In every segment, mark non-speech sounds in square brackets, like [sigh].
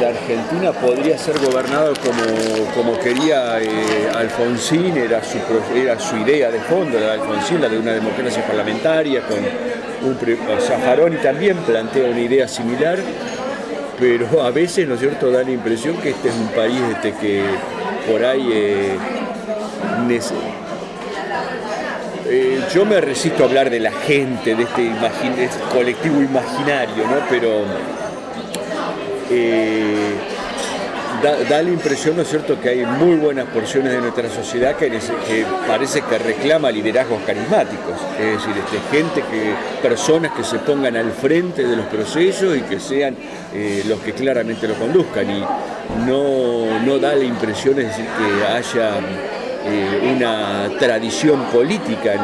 la Argentina podría ser gobernada como, como quería eh, Alfonsín, era su, era su idea de fondo, la de Alfonsín, la de una democracia parlamentaria, con un, o también plantea una idea similar, pero a veces, ¿no es cierto?, da la impresión que este es un país este, que por ahí eh, eh, yo me resisto a hablar de la gente, de este, este colectivo imaginario, ¿no? pero eh, da, la impresión, ¿no es cierto?, que hay muy buenas porciones de nuestra sociedad que, parece que reclama liderazgos carismáticos, es decir, este, gente que, personas que se pongan al frente de los procesos y que sean eh, los que claramente lo conduzcan. Y no, no da la impresión, es decir, que haya eh, una tradición política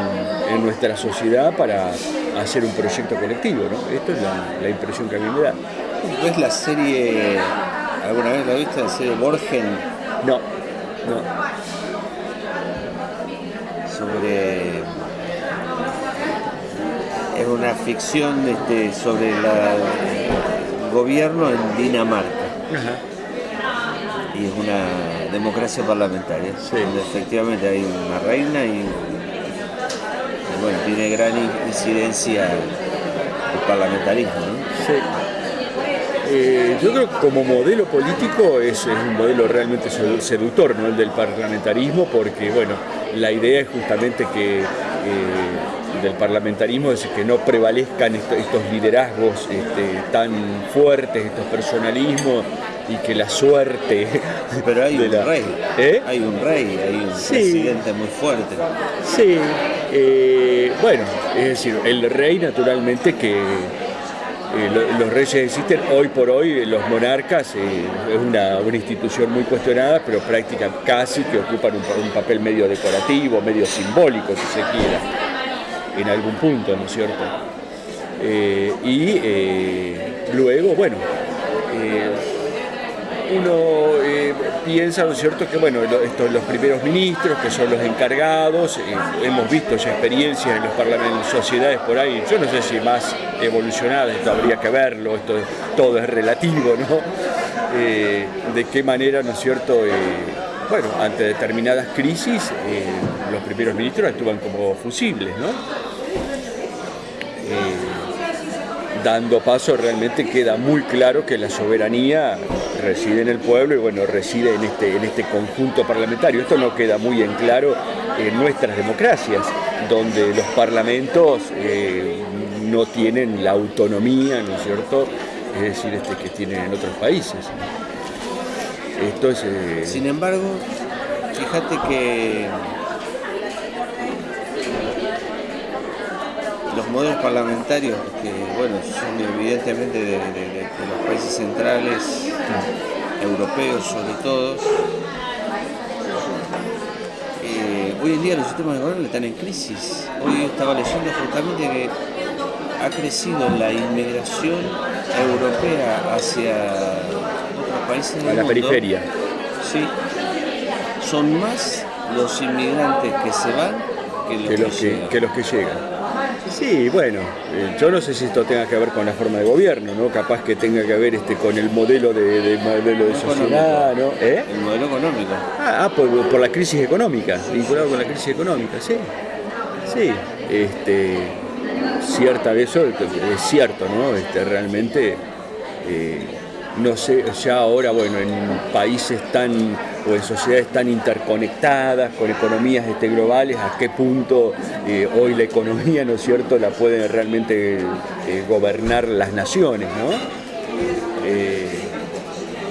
en, nuestra sociedad para hacer un proyecto colectivo. ¿no? Esto es la, impresión que a mí me da. ¿Ves la serie, alguna vez la viste, la serie Borgen? No, no. Sobre... Es una ficción este, sobre el gobierno en Dinamarca. Y es una democracia parlamentaria, donde efectivamente hay una reina y, bueno, tiene gran incidencia el parlamentarismo. Sí. Eh, yo creo que como modelo político es, un modelo realmente seductor, ¿no? el del parlamentarismo, porque bueno, la idea es justamente que eh, del parlamentarismo es que no prevalezcan estos, liderazgos este, tan fuertes, estos personalismos y que la suerte. Pero hay [laughs] un rey, ¿Eh? hay un rey, hay un presidente muy fuerte. Sí, eh, bueno, es decir, el rey naturalmente que eh, los reyes existen hoy por hoy, los monarcas es una, institución muy cuestionada, pero prácticamente casi que ocupan un, papel medio decorativo, medio simbólico, si se quiera, en algún punto, ¿no es cierto? y luego, bueno, uno eh, piensa, ¿no es cierto?, que bueno, estos, los primeros ministros, que son los encargados, eh, hemos visto ya experiencias en los parlamentos, sociedades por ahí, yo no sé si más evolucionadas, esto habría que verlo, esto todo es relativo, ¿no? Eh, de qué manera, ¿no es cierto?, bueno, ante determinadas crisis, los primeros ministros actúan como fusibles, ¿no? Dando paso realmente queda muy claro que la soberanía reside en el pueblo y bueno, reside en este, en este conjunto parlamentario. Esto no queda muy en claro en nuestras democracias, donde los parlamentos eh, no tienen la autonomía, ¿no es cierto?, es decir, este, que tienen en otros países. Esto es, eh, Sin embargo, fíjate que modelos parlamentarios, que bueno, son evidentemente de, los países centrales, europeos sobre todo, eh, hoy en día los sistemas de gobierno están en crisis. Hoy estaba leyendo justamente que ha crecido la inmigración europea hacia otros países del a la periferia. Sí, son más los inmigrantes que se van que los que los que llegan. Sí, bueno, eh, yo no sé si esto tenga que ver con la forma de gobierno, ¿no? Capaz que tenga que ver este, con el modelo de, modelo de sociedad, ¿no? ¿Eh? El modelo económico. Ah, ah por, la crisis económica, vinculado con la crisis económica, sí. Sí, este, cierta de eso es cierto, ¿no? Este, realmente, eh, no sé, ya ahora, bueno, en países tan o en sociedades tan interconectadas, con economías este, globales, a qué punto eh, hoy la economía, ¿no es cierto?, la pueden realmente eh, gobernar las naciones, ¿no? Eh,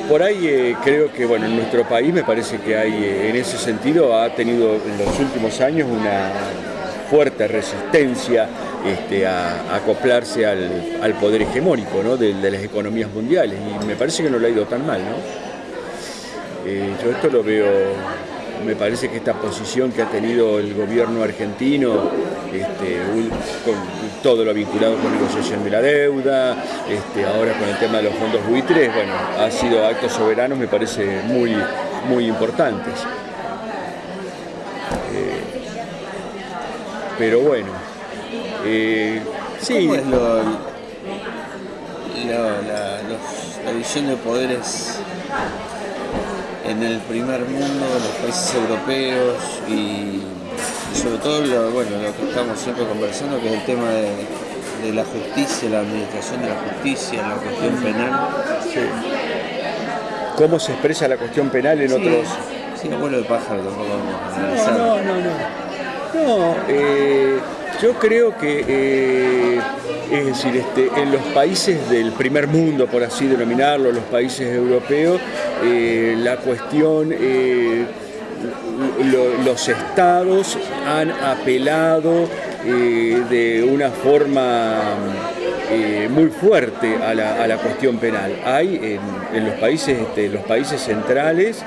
por ahí creo que, bueno, en nuestro país me parece que hay, en ese sentido, ha tenido en los últimos años una fuerte resistencia este, a, acoplarse al, poder hegemónico de, las economías mundiales y me parece que no le ha ido tan mal. Eh, yo esto lo veo, me parece que esta posición que ha tenido el gobierno argentino, este, con todo lo vinculado con la negociación de la deuda, este, ahora con el tema de los fondos buitres, bueno, ha sido actos soberanos, me parece muy, muy importantes. Pero bueno, eh, sí. ¿Cómo es lo, los la división de poderes en el primer mundo, en los países europeos y, sobre todo lo, bueno, lo que estamos siempre conversando, que es el tema de, la justicia, la administración de la justicia, la cuestión penal. ¿Cómo se expresa la cuestión penal en otros...? Sí, abuelo de pájaro tampoco vamos a No, no, no. No, eh, yo creo que, eh, es decir, este, en los países del primer mundo, por así denominarlo, los países europeos, eh, la cuestión, los estados han apelado de una forma muy fuerte a la, cuestión penal. Hay en, los, países, este, los países centrales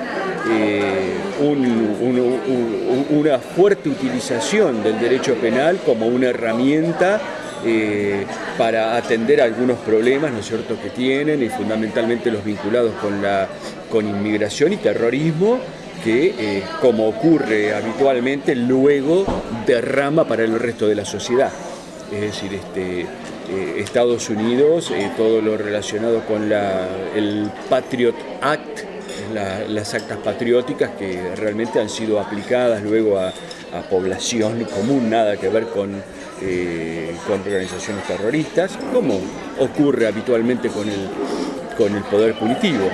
una fuerte utilización del derecho penal como una herramienta eh, para atender algunos problemas ¿no es que tienen y fundamentalmente los vinculados con, la, con inmigración y terrorismo que, eh, como ocurre habitualmente, luego derrama para el resto de la sociedad. Es decir, este, eh, Estados Unidos, todo lo relacionado con el Patriot Act, las actas patrióticas que realmente han sido aplicadas luego a, población común, nada que ver con, eh, con organizaciones terroristas, como ocurre habitualmente con el, con el poder punitivo.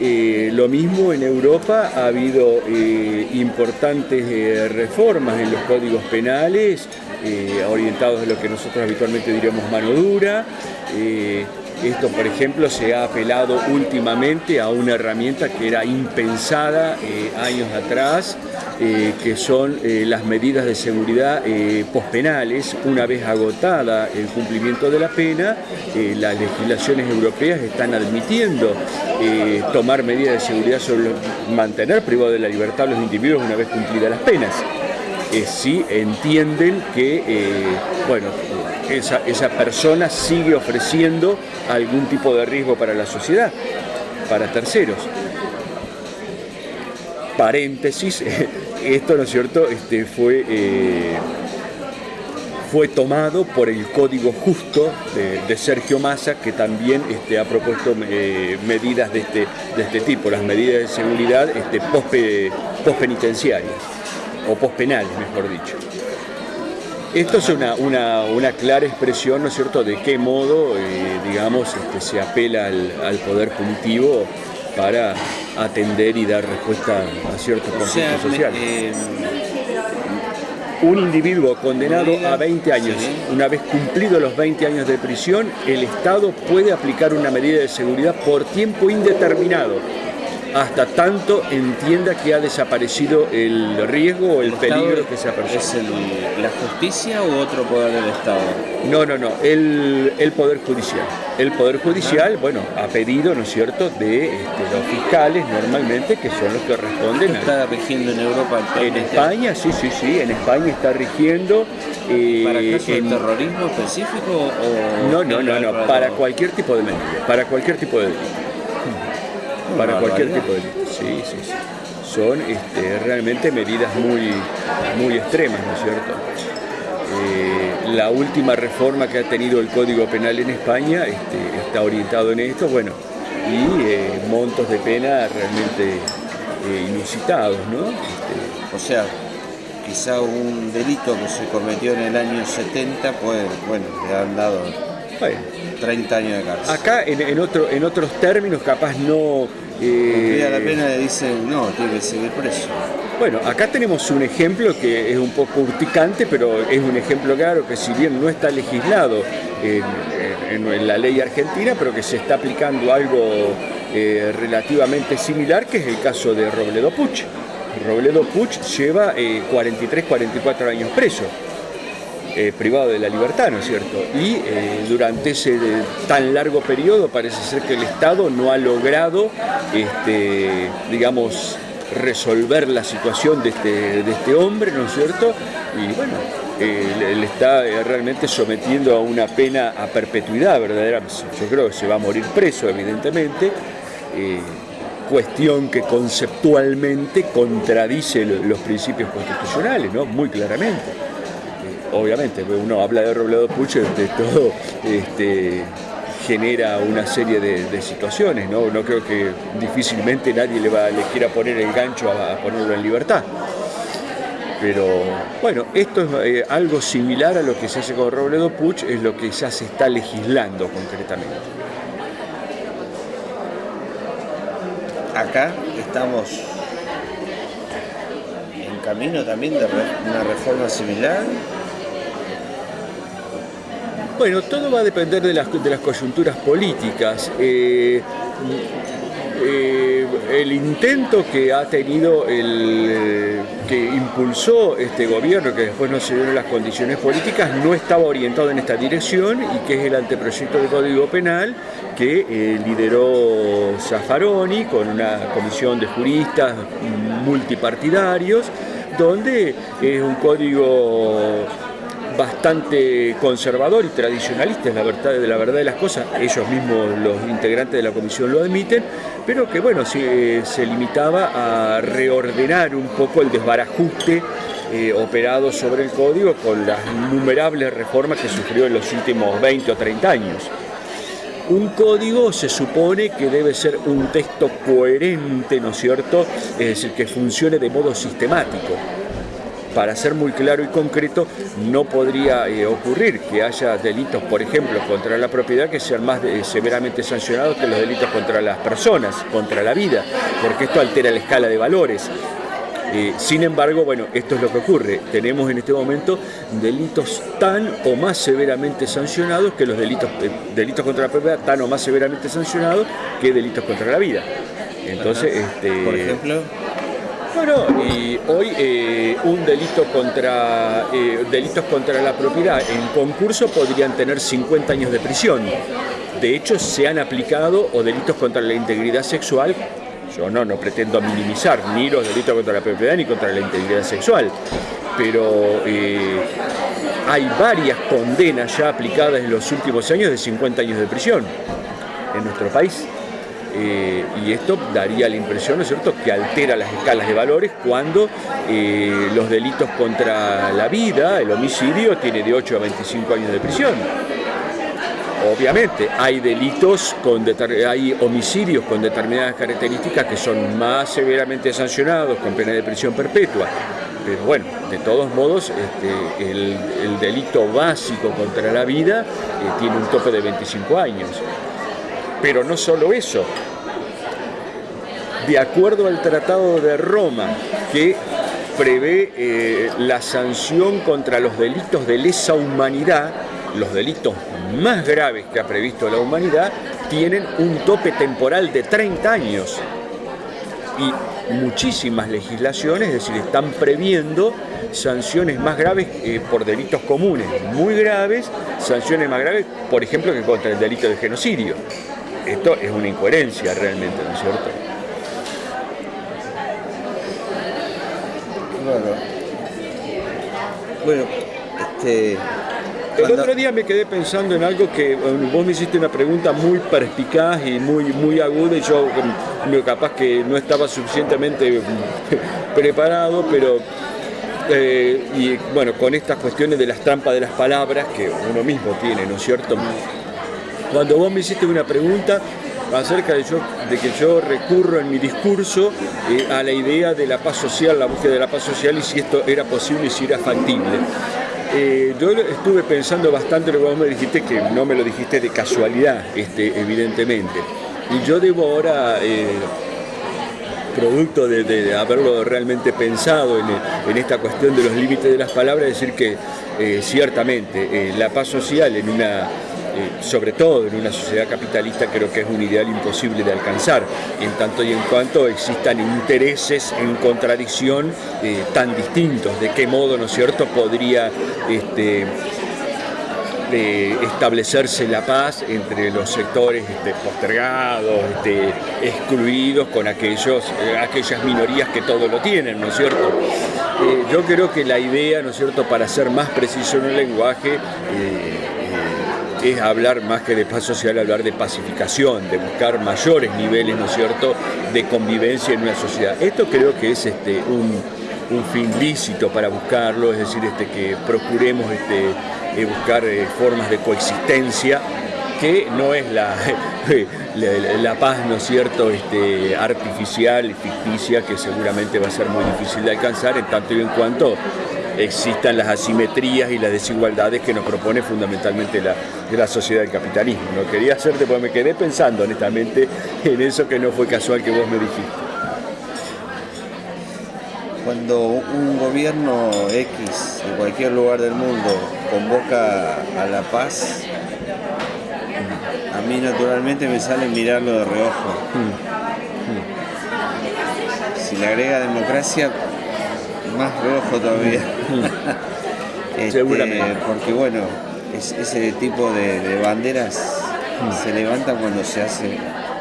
Eh, lo mismo en Europa ha habido eh, importantes reformas en los códigos penales orientados a lo que nosotros habitualmente diríamos mano dura. Esto, por ejemplo, se ha apelado últimamente a una herramienta que era impensada eh, años atrás, eh, que son eh, las medidas de seguridad pospenales. Una vez agotada el cumplimiento de la pena, las legislaciones europeas están admitiendo tomar medidas de seguridad sobre mantener privado de la libertad a los individuos una vez cumplidas las penas. Si entienden que, bueno, esa, esa persona sigue ofreciendo algún tipo de riesgo para la sociedad, para terceros. Paréntesis, [laughs] esto, ¿no es cierto?, este, fue, eh, fue tomado por el Código Justo de, Sergio Massa, que también este, ha propuesto eh, medidas de este, de este tipo, las medidas de seguridad este, post-penitenciarias, o post-penales, mejor dicho. Esto es una, clara expresión, ¿no es cierto?, de qué modo, eh, digamos, este, se apela al, poder punitivo para atender y dar respuesta a ciertos conflictos sociales. Eh, un individuo condenado a 20 años, una vez cumplidos los 20 años de prisión, el Estado puede aplicar una medida de seguridad por tiempo indeterminado hasta tanto entienda que ha desaparecido el riesgo o el, peligro que se ha percibido. ¿Es la justicia u otro poder del Estado? No, no, no, el, Poder Judicial. El Poder Judicial, bueno, ha pedido, ¿no es cierto?, de este, los fiscales normalmente, que son los que responden. ¿Está rigiendo en Europa? En España, sí, sí, sí, en España está rigiendo. Eh, ¿Para casos terrorismo específico o...? No, no, no, no, para cualquier tipo de medida, para cualquier tipo de delito para cualquier tipo de delito. Sí, sí, sí. Son este, realmente medidas muy, muy extremas, ¿no es cierto? Eh, la última reforma que ha tenido el Código Penal en España este, está orientado en esto, bueno, y eh, montos de pena realmente eh, inusitados, ¿no? Este, o sea, quizá un delito que se cometió en el año 70, pues, bueno, le han dado 30 años de cárcel. Acá, en, otro, en otros términos, capaz no... Eh, la pena le dicen, no, tiene que seguir preso. Bueno, acá tenemos un ejemplo que es un poco urticante, pero es un ejemplo claro que si bien no está legislado en, la ley argentina, pero que se está aplicando algo eh, relativamente similar, que es el caso de Robledo Puch. Robledo Puch lleva 43, eh, 44 años preso. Eh, privado de la libertad, ¿no es cierto? Y eh, durante ese tan largo periodo parece ser que el Estado no ha logrado, este, digamos, resolver la situación de este, de este hombre, ¿no es cierto? Y bueno, eh, le está realmente sometiendo a una pena a perpetuidad verdaderamente. Yo creo que se va a morir preso, evidentemente. cuestión que conceptualmente contradice los principios constitucionales, ¿no? Muy claramente obviamente, uno habla de Robledo Pucho, de [laughs] todo este, genera una serie de, situaciones, ¿no? No creo que difícilmente nadie le, va, le quiera poner el gancho a, ponerlo en libertad. Pero bueno, esto es eh, algo similar a lo que se hace con Robledo Puch, es lo que ya se está legislando concretamente. Acá estamos en camino también de una reforma similar bueno, todo va a depender de las, coyunturas políticas. Eh, eh, el intento que ha tenido el que impulsó este gobierno, que después no se dieron las condiciones políticas, no estaba orientado en esta dirección y que es el anteproyecto de Código Penal que eh, lideró Zaffaroni con una comisión de juristas multipartidarios, donde es un código bastante conservador y tradicionalista, es la verdad, de la verdad de las cosas, ellos mismos los integrantes de la comisión lo admiten, pero que bueno, se, se limitaba a reordenar un poco el desbarajuste eh, operado sobre el código con las innumerables reformas que sufrió en los últimos 20 o 30 años. Un código se supone que debe ser un texto coherente, ¿no es cierto? Es decir, que funcione de modo sistemático para ser muy claro y concreto, no podría eh, ocurrir que haya delitos, por ejemplo, contra la propiedad que sean más eh, severamente sancionados que los delitos contra las personas, contra la vida, porque esto altera la escala de valores. Eh, sin embargo, bueno, esto es lo que ocurre. Tenemos en este momento delitos tan o más severamente sancionados que los delitos, delitos contra la propiedad tan o más severamente sancionados que delitos contra la vida. Entonces, este, por ejemplo, bueno, y hoy eh, un delito contra eh, delitos contra la propiedad en concurso podrían tener 50 años de prisión. De hecho, se han aplicado o delitos contra la integridad sexual. Yo no, no pretendo minimizar ni los delitos contra la propiedad ni contra la integridad sexual, pero eh, hay varias condenas ya aplicadas en los últimos años de 50 años de prisión en nuestro país. Eh, y esto daría la impresión, ¿no es cierto?, que altera las escalas de valores cuando eh, los delitos contra la vida, el homicidio, tiene de 8 a 25 años de prisión. Obviamente, hay delitos, con hay homicidios con determinadas características que son más severamente sancionados con pena de prisión perpetua. Pero bueno, de todos modos, este, el, delito básico contra la vida eh, tiene un tope de 25 años. Pero no solo eso, de acuerdo al Tratado de Roma, que prevé eh, la sanción contra los delitos de lesa humanidad, los delitos más graves que ha previsto la humanidad, tienen un tope temporal de 30 años. Y muchísimas legislaciones, es decir, están previendo sanciones más graves eh, por delitos comunes, muy graves, sanciones más graves, por ejemplo, que contra el delito de genocidio. Esto es una incoherencia realmente, ¿no es cierto? Bueno, este... El otro día me quedé pensando en algo que vos me hiciste una pregunta muy perspicaz y muy, muy aguda y yo capaz que no estaba suficientemente [laughs] preparado, pero eh, y bueno, con estas cuestiones de las trampas de las palabras que uno mismo tiene, ¿no es cierto? Cuando vos me hiciste una pregunta acerca de, que yo recurro en mi discurso eh, a la idea de la paz social, la búsqueda de la paz social y si esto era posible y si era factible. Eh, yo estuve pensando bastante lo que vos me dijiste, que no me lo dijiste de casualidad, este, evidentemente. Y yo debo ahora, eh, producto de, haberlo realmente pensado en, esta cuestión de los límites de las palabras, decir que ciertamente la paz social en una sobre todo en una sociedad capitalista, creo que es un ideal imposible de alcanzar, en tanto y en cuanto existan intereses en contradicción eh, tan distintos. ¿De qué modo, no es cierto?, podría este, establecerse la paz entre los sectores este, postergados, este, excluidos, con aquellos, eh, aquellas minorías que todo lo tienen, ¿no es cierto? yo creo que la idea, ¿no es cierto?, para ser más preciso en el lenguaje, es hablar más que de paz social, hablar de pacificación, de buscar mayores niveles, ¿no es cierto?, de convivencia en una sociedad. Esto creo que es este, un, fin lícito para buscarlo, es decir, este, que procuremos este, eh, buscar eh, formas de coexistencia que no es la, [laughs] la, paz, ¿no es cierto?, este, artificial, ficticia, que seguramente va a ser muy difícil de alcanzar en tanto y en cuanto existan las asimetrías y las desigualdades que nos propone fundamentalmente la, la sociedad del capitalismo. No quería hacerte porque me quedé pensando honestamente en eso que no fue casual que vos me dijiste. Cuando un gobierno X en cualquier lugar del mundo convoca a la paz, a mí naturalmente me sale mirarlo de reojo. Si le agrega democracia, más reojo todavía. [laughs] Este, Seguramente. Porque bueno, ese tipo de, banderas se levantan cuando se hace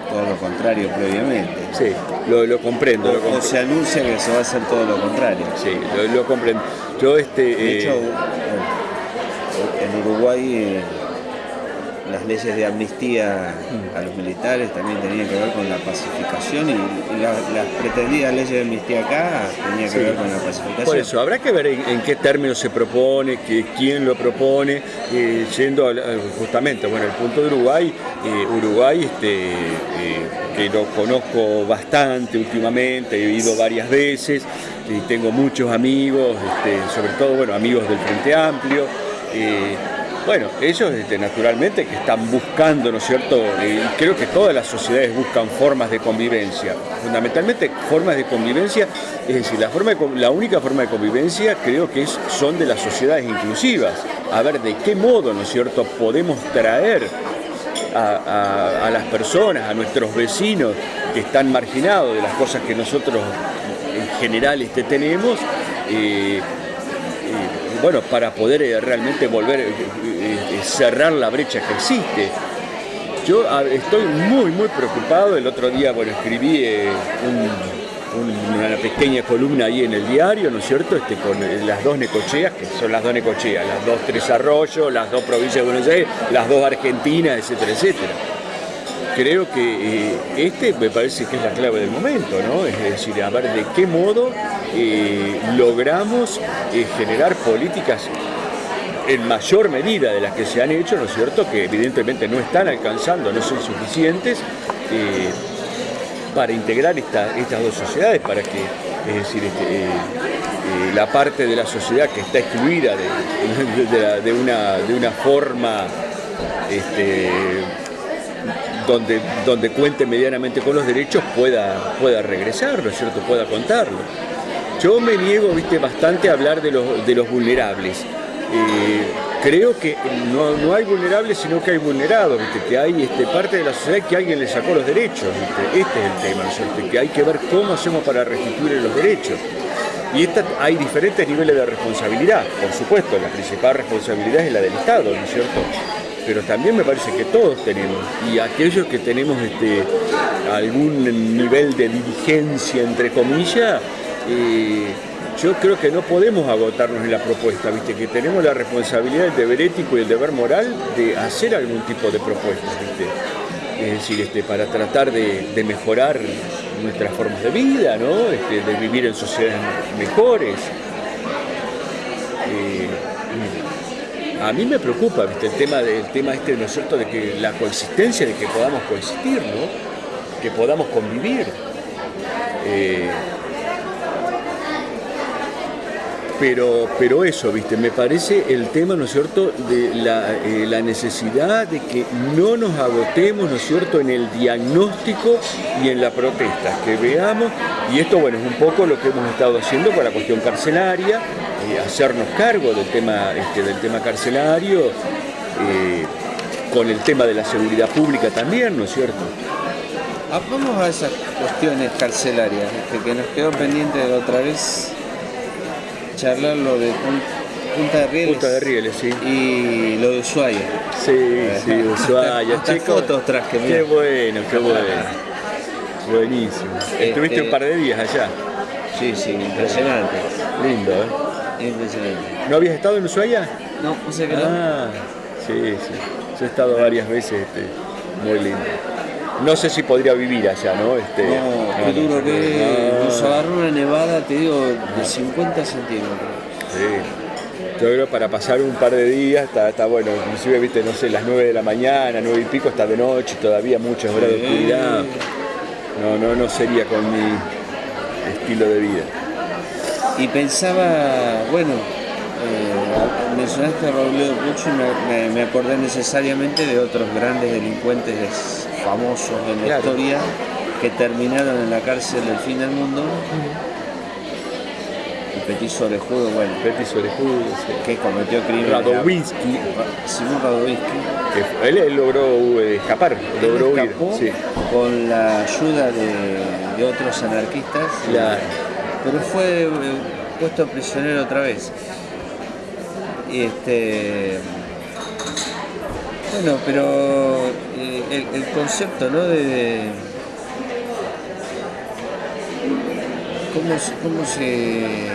todo lo contrario previamente. Sí, lo, comprendo. O, se anuncia que se va a hacer todo lo contrario. Sí, lo, comprendo. Yo este. De hecho, eh, en Uruguay eh, las leyes de amnistía a los militares también tenían que ver con la pacificación y, las pretendidas leyes de amnistía acá tenían que ver con la pacificación. Por eso, habrá que ver en, qué términos se propone, que, quién lo propone, eh, yendo justamente, bueno, el punto de Uruguay, eh, Uruguay, este, eh, que lo conozco bastante últimamente, he ido varias veces, y tengo muchos amigos, este, sobre todo, bueno, amigos del Frente Amplio, bueno, ellos este, naturalmente que están buscando, ¿no es cierto? Creo que todas las sociedades buscan formas de convivencia, fundamentalmente formas de convivencia, es decir, la, forma la única forma de convivencia creo que son de las sociedades inclusivas. A ver de qué modo, ¿no es cierto?, podemos traer a, las personas, a nuestros vecinos que están marginados de las cosas que nosotros en general este, tenemos. Eh, bueno, para poder eh, realmente volver, eh, eh, cerrar la brecha que existe. Yo estoy muy, muy preocupado. El otro día, bueno, escribí una pequeña columna ahí en el diario, ¿no es cierto? Este, con las dos necocheas, que son las dos necocheas, las dos tres arroyos, las dos provincias de Buenos Aires, las dos Argentinas, etcétera, etcétera creo que eh, este me parece que es la clave del momento, ¿no? Es decir, a ver de qué modo eh, logramos eh, generar políticas en mayor medida de las que se han hecho, ¿no es cierto?, que evidentemente no están alcanzando, no son suficientes para integrar estas dos sociedades, para que, es decir, este, la parte de la sociedad que está excluida de, una, de una forma este, donde, donde cuente medianamente con los derechos pueda, pueda regresar, ¿no es cierto?, pueda contarlo. Yo me niego, viste, bastante a hablar de los, de los vulnerables. Eh, creo que no, hay vulnerables, sino que hay vulnerados, ¿viste? que hay este, parte de la sociedad que alguien le sacó los derechos. Este es el tema, ¿no cierto? que hay que ver cómo hacemos para restituir los derechos. Y esta, hay diferentes niveles de responsabilidad, por supuesto, la principal responsabilidad es la del Estado, ¿no es cierto? Pero también me parece que todos tenemos, y aquellos que tenemos este, algún nivel de diligencia, entre comillas, eh, yo creo que no podemos agotarnos en la propuesta, ¿viste? que tenemos la responsabilidad, el deber ético y el deber moral de hacer algún tipo de propuesta, es decir, este, para tratar de, mejorar nuestras formas de vida, ¿no? Este, de vivir en sociedades mejores. Eh, a mí me preocupa el tema del tema este, ¿no es cierto?, de que la coexistencia, de que podamos coexistir, ¿no? Que podamos convivir. Eh, pero, pero eso, ¿viste? Me parece el tema, ¿no es cierto?, de eh, la, necesidad de que no nos agotemos, ¿no es cierto?, en el diagnóstico y en la protesta, que veamos, y esto, bueno, es un poco lo que hemos estado haciendo con la cuestión carcelaria, eh, hacernos cargo del tema, este, del tema carcelario, eh, con el tema de la seguridad pública también, ¿no es cierto? Ah, vamos a esas cuestiones carcelarias, este, que nos quedó pendiente de otra vez charlar lo de Punta de Rieles. Punta de Rieles, sí. Y lo de Ushuaia. Sí, sí, [laughs] Ushuaia, chicos. fotos traje, Qué bueno, qué bueno. Buenísimo. Estuviste un este, par de días allá. Sí, sí, impresionante. Lindo, ¿eh? ¿No habías estado en Ushuaia? No, no sé qué Ah, sí, sí. Yo he estado varias veces, este, muy lindo. No sé si podría vivir allá, ¿no? Este, no, qué duro que nos agarró una nevada, te digo, de 50 centímetros. Sí. yo creo para pasar un par de días está, está bueno, inclusive viste, no sé, las 9 de la mañana, 9 y pico, hasta de noche, todavía muchas horas de oscuridad. No, no, no sería con mi estilo de vida. Y pensaba, bueno, eh, mencionaste a Robledo Pucci y me, me, acordé necesariamente de otros grandes delincuentes famosos en la historia que terminaron en la cárcel del fin del mundo. Petit Orejudo, bueno. Petit Orejudo, sí. Que cometió crímenes. Radowinsky. Simón Radowinsky. Que él, él logró eh, escapar, él logró escapó huir. Sí. con la ayuda de, de otros anarquistas. La- Pero fue eh, puesto prisionero otra vez. Y este. Bueno, pero eh, el, concepto, ¿no? De, cómo, cómo se.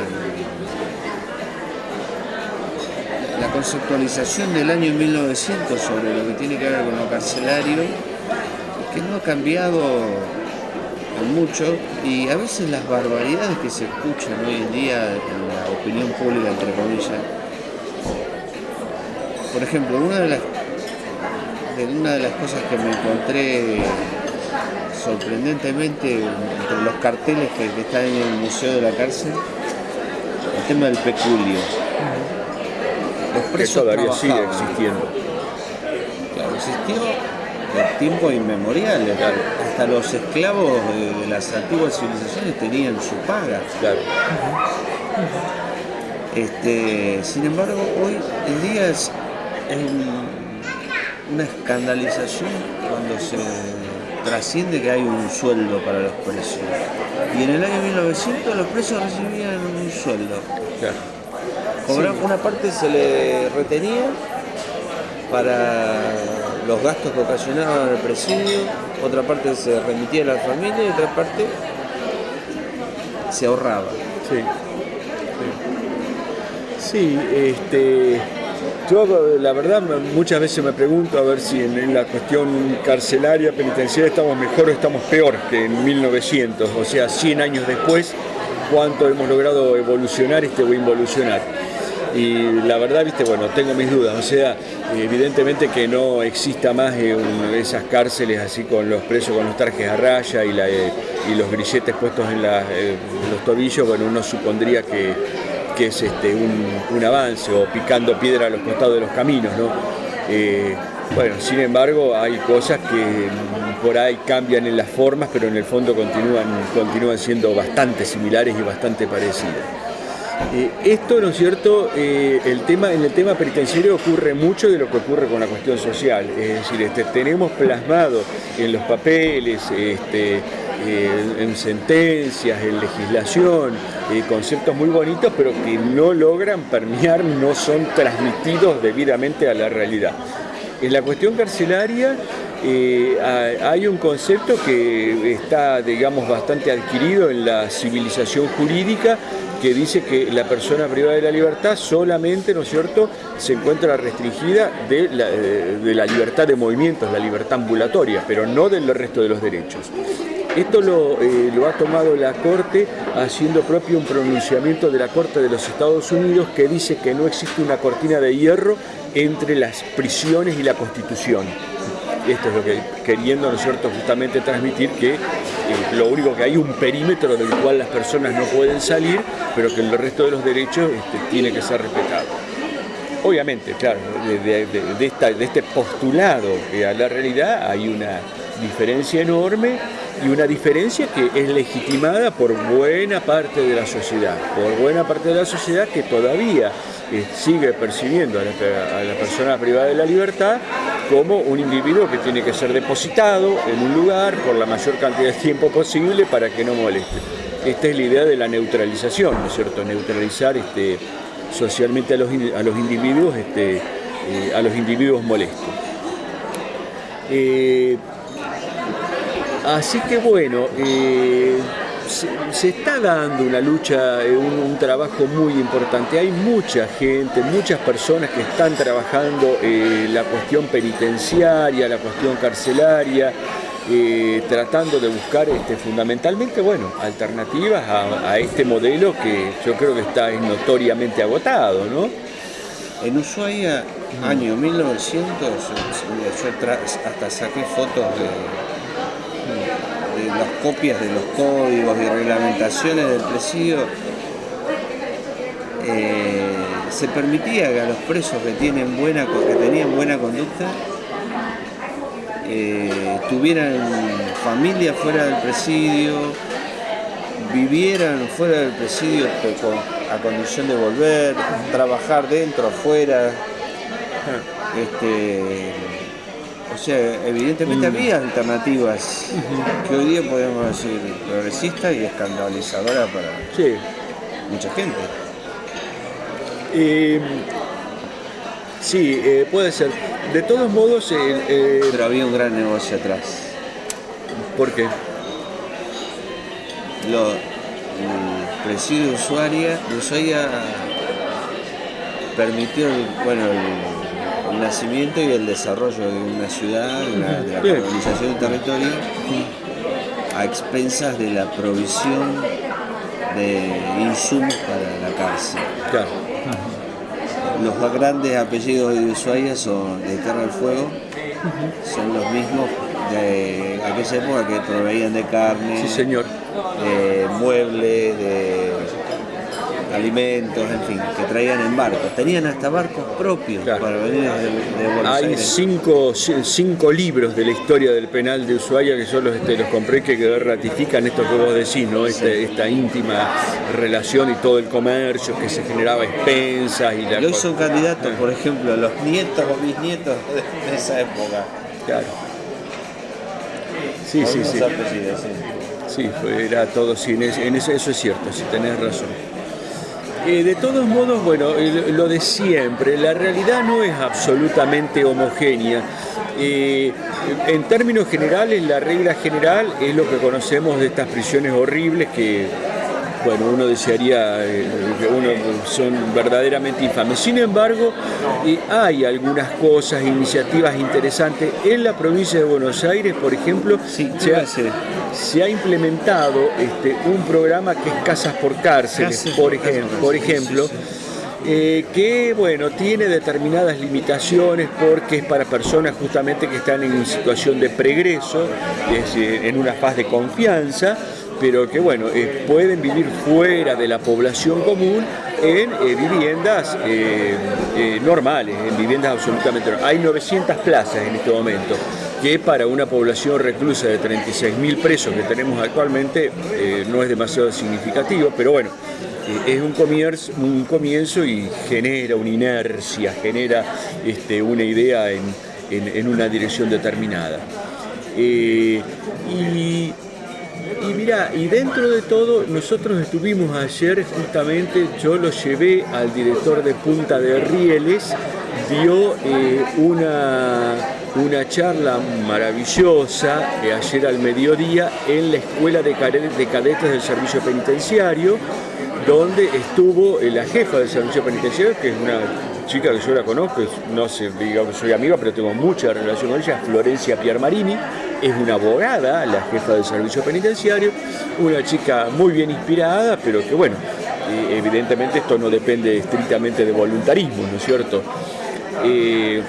La conceptualización del año 1900 sobre lo que tiene que ver con lo carcelario, que no ha cambiado mucho y a veces las barbaridades que se escuchan hoy en día en la opinión pública, entre comillas. Por ejemplo, una de las, de una de las cosas que me encontré sorprendentemente entre los carteles que, que están en el Museo de la Cárcel, el tema del peculio. Los Que presos todavía sigue existiendo. Claro, existió de tiempos inmemoriales. Hasta los esclavos de, de las antiguas civilizaciones tenían su paga. Claro. Este, sin embargo, hoy en día es, es un- una escandalización cuando se trasciende que hay un sueldo para los presos. Y en el año 1900 los presos recibían un sueldo. claro. Una parte se le retenía para los gastos que ocasionaban el presidio, otra parte se remitía a la familia y otra parte se ahorraba. Sí. Sí, este, yo la verdad muchas veces me pregunto a ver si en la cuestión carcelaria, penitenciaria estamos mejor o estamos peor que en 1900, o sea, 100 años después, cuánto hemos logrado evolucionar este, o involucionar. Y la verdad, viste, bueno, tengo mis dudas, o sea, evidentemente que no exista más eh, esas cárceles así con los presos con los tarjes a raya eh, y los grilletes puestos eh, en los tobillos, bueno, uno supondría que, es este, un, avance o picando piedra a los costados de los caminos, ¿no? Bueno, sin embargo, hay cosas que por ahí cambian en las formas, pero en el fondo continúan, continúan siendo bastante similares y bastante parecidas. Eh, esto, ¿no es cierto? Eh, el tema, en el tema penitenciario ocurre mucho de lo que ocurre con la cuestión social. Es decir, este, tenemos plasmado en los papeles, este, eh, en sentencias, en legislación, conceptos muy bonitos, pero que no logran permear, no son transmitidos debidamente a la realidad. En la cuestión carcelaria eh, ha- hay un concepto que está, digamos, bastante adquirido en la civilización jurídica que dice que la persona privada de la libertad solamente, ¿no es cierto?, se encuentra restringida de la, eh, libertad de movimientos, la libertad ambulatoria, pero no del resto de los derechos. Esto eh, lo ha tomado la Corte haciendo propio un pronunciamiento de la Corte de los Estados Unidos que dice que no existe una cortina de hierro entre las prisiones y la Constitución. Esto es lo que queriendo, ¿no es cierto?, justamente transmitir que eh, lo único que hay un perímetro del cual las personas no pueden salir, pero que el resto de los derechos este, tiene que ser respetado. Obviamente, claro, de, de este postulado eh, a la realidad hay una diferencia enorme y una diferencia que es legitimada por buena parte de la sociedad, por buena parte de la sociedad que todavía sigue percibiendo a la, a la persona privada de la libertad como un individuo que tiene que ser depositado en un lugar por la mayor cantidad de tiempo posible para que no moleste. Esta es la idea de la neutralización, ¿no es cierto? Neutralizar este, socialmente a los, a los individuos, este, eh, a los individuos molestos. Eh, así que bueno, eh, se, se está dando una lucha, eh, un, un trabajo muy importante. Hay mucha gente, muchas personas que están trabajando eh, la cuestión penitenciaria, la cuestión carcelaria, eh, tratando de buscar este, fundamentalmente bueno, alternativas a, a este modelo que yo creo que está notoriamente agotado, ¿no? En Ushuaia, año 1900, yo hasta saqué fotos de las copias de los códigos y reglamentaciones del presidio. Eh, se permitía que a los presos que, tienen buena, que tenían buena conducta eh, tuvieran familia fuera del presidio, vivieran fuera del presidio a condición de volver, trabajar dentro, afuera. Este, o sea, evidentemente mm. había alternativas que hoy día podemos decir progresistas y escandalizadoras para mucha gente. Eh, sí, eh, puede ser. De todos modos... Eh, Pero había un gran negocio atrás. ¿Por qué? Lo, el presidio de Ushuaia, permitió bueno, el, nacimiento y el desarrollo de una ciudad, de, la colonización de un territorio, a expensas de la provisión de insumos para la cárcel. Claro los más grandes apellidos de Ushuaia son de Tierra del Fuego, son los mismos de aquella época que proveían de carne, sí, señor. de muebles, de alimentos, en fin, que traían en barcos. Tenían hasta barcos propios para venir de, de Buenos Hay Cinco, cinco libros de la historia del penal de Ushuaia que yo los, este, los compré que ratifican esto que vos decís, ¿no? Este, esta íntima relación y todo el comercio que se generaba expensas y la y hoy son candidatos, por ejemplo, los nietos o bisnietos de, esa época. Claro. Sí, sí, sí. sí. era todo, sí, en eso, eso es cierto, si tenés razón. Eh, de todos modos, bueno, lo de siempre, la realidad no es absolutamente homogénea. Eh, en términos generales, la regla general es lo que conocemos de estas prisiones horribles que bueno, uno desearía eh, que uno son verdaderamente infames. Sin embargo, hay algunas cosas, iniciativas interesantes. En la provincia de Buenos Aires, por ejemplo, se, ha, implementado este, un programa que es Casas por Cárceles, por, ejemplo, por ejemplo eh, que bueno, tiene determinadas limitaciones porque es para personas justamente que están en situación de pregreso, en una fase de confianza, pero que bueno, eh, pueden vivir fuera de la población común en eh, viviendas eh, normales, en viviendas absolutamente normales. Hay 900 plazas en este momento, que para una población reclusa de 36.000 presos que tenemos actualmente no es demasiado significativo, pero bueno, es un comienzo, un comienzo y genera una inercia, genera este, una idea en, una dirección determinada. y y mira, y dentro de todo, nosotros estuvimos ayer justamente, yo lo llevé al director de Punta de Rieles, dio eh, una, una charla maravillosa ayer al mediodía en la Escuela de Cadetes del Servicio Penitenciario, donde estuvo eh, la jefa del Servicio Penitenciario, que es una chica que yo la conozco, no sé, digamos, soy amiga, pero tengo mucha relación con ella, Florencia Piermarini, es una abogada, la jefa del servicio penitenciario, una chica muy bien inspirada, pero que bueno, eh, evidentemente esto no depende estrictamente de voluntarismo, ¿no es cierto? Eh,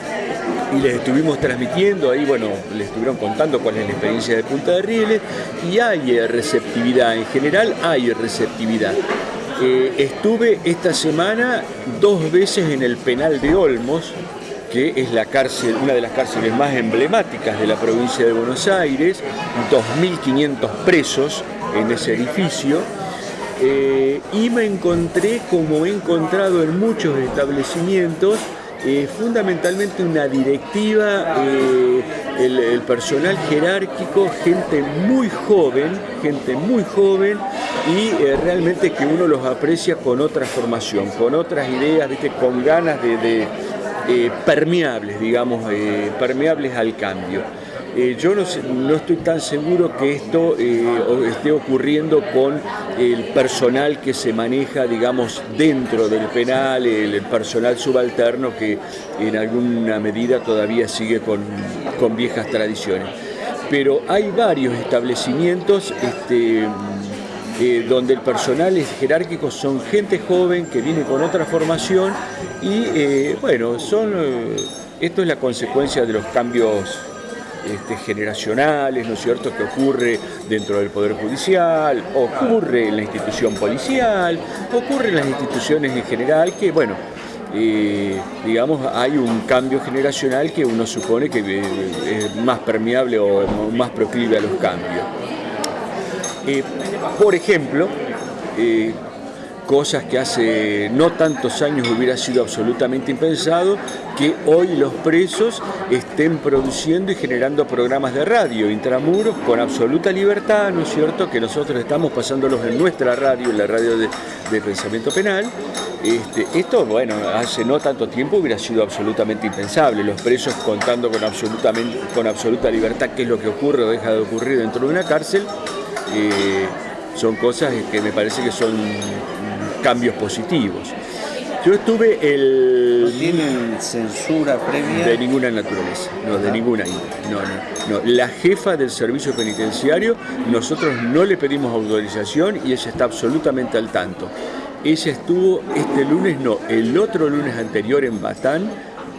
y les estuvimos transmitiendo ahí, bueno, les estuvieron contando cuál es la experiencia de Punta de Rieles y hay receptividad, en general hay receptividad. Eh, estuve esta semana dos veces en el penal de Olmos, que es la cárcel, una de las cárceles más emblemáticas de la provincia de Buenos Aires, 2.500 presos en ese edificio, eh, y me encontré, como he encontrado en muchos establecimientos, eh, fundamentalmente una directiva, eh, el, personal jerárquico, gente muy joven, gente muy joven y realmente que uno los aprecia con otra formación, con otras ideas, ¿viste? con ganas de eh, permeables, digamos, eh, permeables al cambio. Eh, yo no, no, estoy tan seguro que esto esté ocurriendo con el personal que se maneja, digamos, dentro del penal, el, personal subalterno que en alguna medida todavía sigue con, con viejas tradiciones. Pero hay varios establecimientos este, donde el personal es jerárquico son gente joven que viene con otra formación y eh, bueno, son, esto es la consecuencia de los cambios este, generacionales, ¿no es cierto?, que ocurre dentro del Poder Judicial, ocurre en la institución policial, ocurre en las instituciones en general, que bueno, eh, digamos, hay un cambio generacional que uno supone que eh, es más permeable o más proclive a los cambios. Eh, por ejemplo, cosas que hace no tantos años hubiera sido absolutamente impensado, que hoy los presos estén produciendo y generando programas de radio intramuros con absoluta libertad, ¿no es cierto?, que nosotros estamos pasándolos en nuestra radio, en la radio de, pensamiento penal. Este, esto, bueno, hace no tanto tiempo hubiera sido absolutamente impensable, los presos contando con, absolutamente, con absoluta libertad qué es lo que ocurre o deja de ocurrir dentro de una cárcel. Eh, son cosas que me parece que son cambios positivos. Yo estuve el... ¿No tienen censura previa? De ninguna naturaleza, no, de ninguna No, no, no. La jefa del servicio penitenciario, nosotros no le pedimos autorización y ella está absolutamente al tanto. Ella estuvo este lunes, no, el otro lunes anterior en Batán,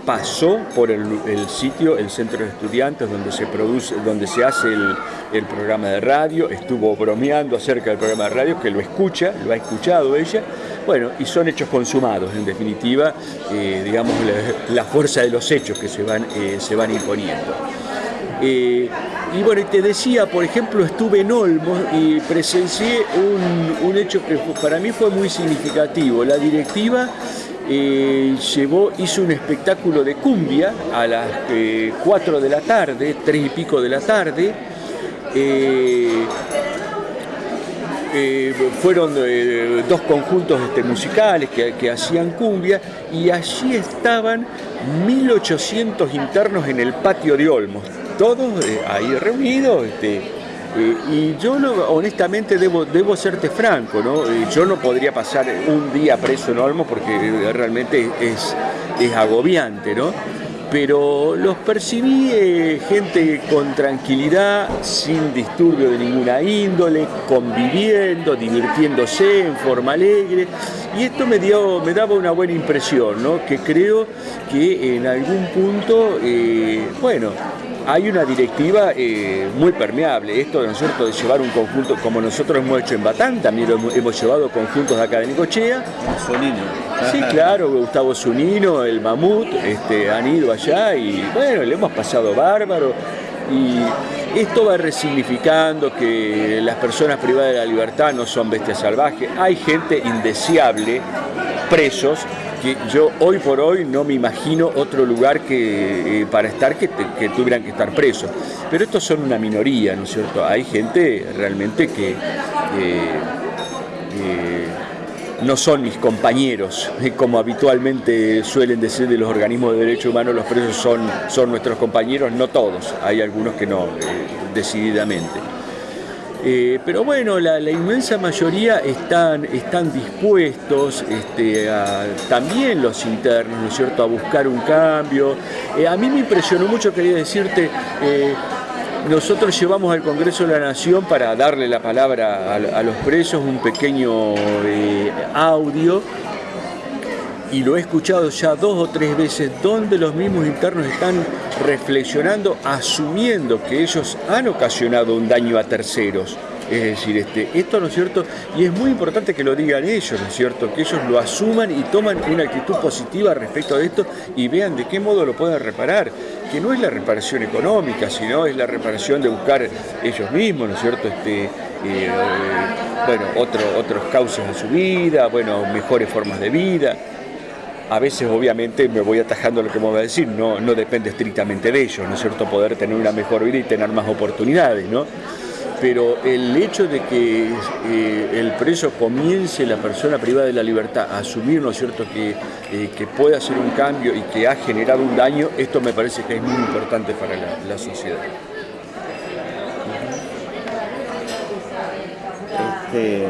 pasó por el, sitio, el centro de estudiantes donde se produce, donde se hace el, programa de radio, estuvo bromeando acerca del programa de radio, que lo escucha, lo ha escuchado ella, bueno, y son hechos consumados, en definitiva, eh, digamos, la, fuerza de los hechos que se van, eh, se van imponiendo. Eh, y bueno, te decía, por ejemplo, estuve en Olmos y presencié un, un hecho que para mí fue muy significativo. La directiva eh, llevó, hizo un espectáculo de cumbia a las 4 eh, de la tarde, 3 y pico de la tarde. Eh, fueron dos conjuntos este, musicales que, hacían cumbia y allí estaban 1800 internos en el patio de Olmos, todos ahí reunidos. Este, eh, y yo honestamente debo, debo serte franco, ¿no? Eh, yo no podría pasar un día preso en Olmo porque realmente es, es agobiante, ¿no? Pero los percibí eh, gente con tranquilidad, sin disturbio de ninguna índole, conviviendo, divirtiéndose en forma alegre. Y esto me, dio, me daba una buena impresión, ¿no? Que creo que en algún punto, bueno, hay una directiva eh, muy permeable. Esto, ¿no es cierto?, de llevar un conjunto, como nosotros hemos hecho en Batán, también lo hemos, llevado conjuntos de acá de Nicochea. Sí, claro, Gustavo Zunino, el Mamut, este, han ido allá y bueno, le hemos pasado bárbaro. Y esto va resignificando que las personas privadas de la libertad no son bestias salvajes. Hay gente indeseable, presos, yo hoy por hoy no me imagino otro lugar que, eh, para estar que, tuvieran que estar presos. Pero estos son una minoría, ¿no es cierto? Hay gente realmente que eh, eh, no son mis compañeros, como habitualmente suelen decir de los organismos de derechos humanos, los presos son, son nuestros compañeros, no todos, hay algunos que no, decididamente. Eh, pero bueno, la, inmensa mayoría están, están dispuestos, este, también los internos, ¿no es cierto?, a buscar un cambio. Eh, a mí me impresionó mucho, quería decirte, eh, nosotros llevamos al Congreso de la Nación para darle la palabra a los presos un pequeño audio y lo he escuchado ya dos o tres veces, donde los mismos internos están reflexionando, asumiendo que ellos han ocasionado un daño a terceros. Es decir, este, esto no es cierto, y es muy importante que lo digan ellos, ¿no es cierto? Que ellos lo asuman y toman una actitud positiva respecto a esto y vean de qué modo lo pueden reparar, que no es la reparación económica, sino es la reparación de buscar ellos mismos, ¿no es cierto? Este, eh, bueno, otro, otros cauces de su vida, bueno, mejores formas de vida. A veces, obviamente, me voy atajando lo que me voy a decir, no, no depende estrictamente de ellos, ¿no es cierto? Poder tener una mejor vida y tener más oportunidades, ¿no? Pero el hecho de que eh, el preso comience, la persona privada de la libertad, a asumir, ¿no es cierto?, que, eh, que puede hacer un cambio y que ha generado un daño, esto me parece que es muy importante para la, sociedad. Este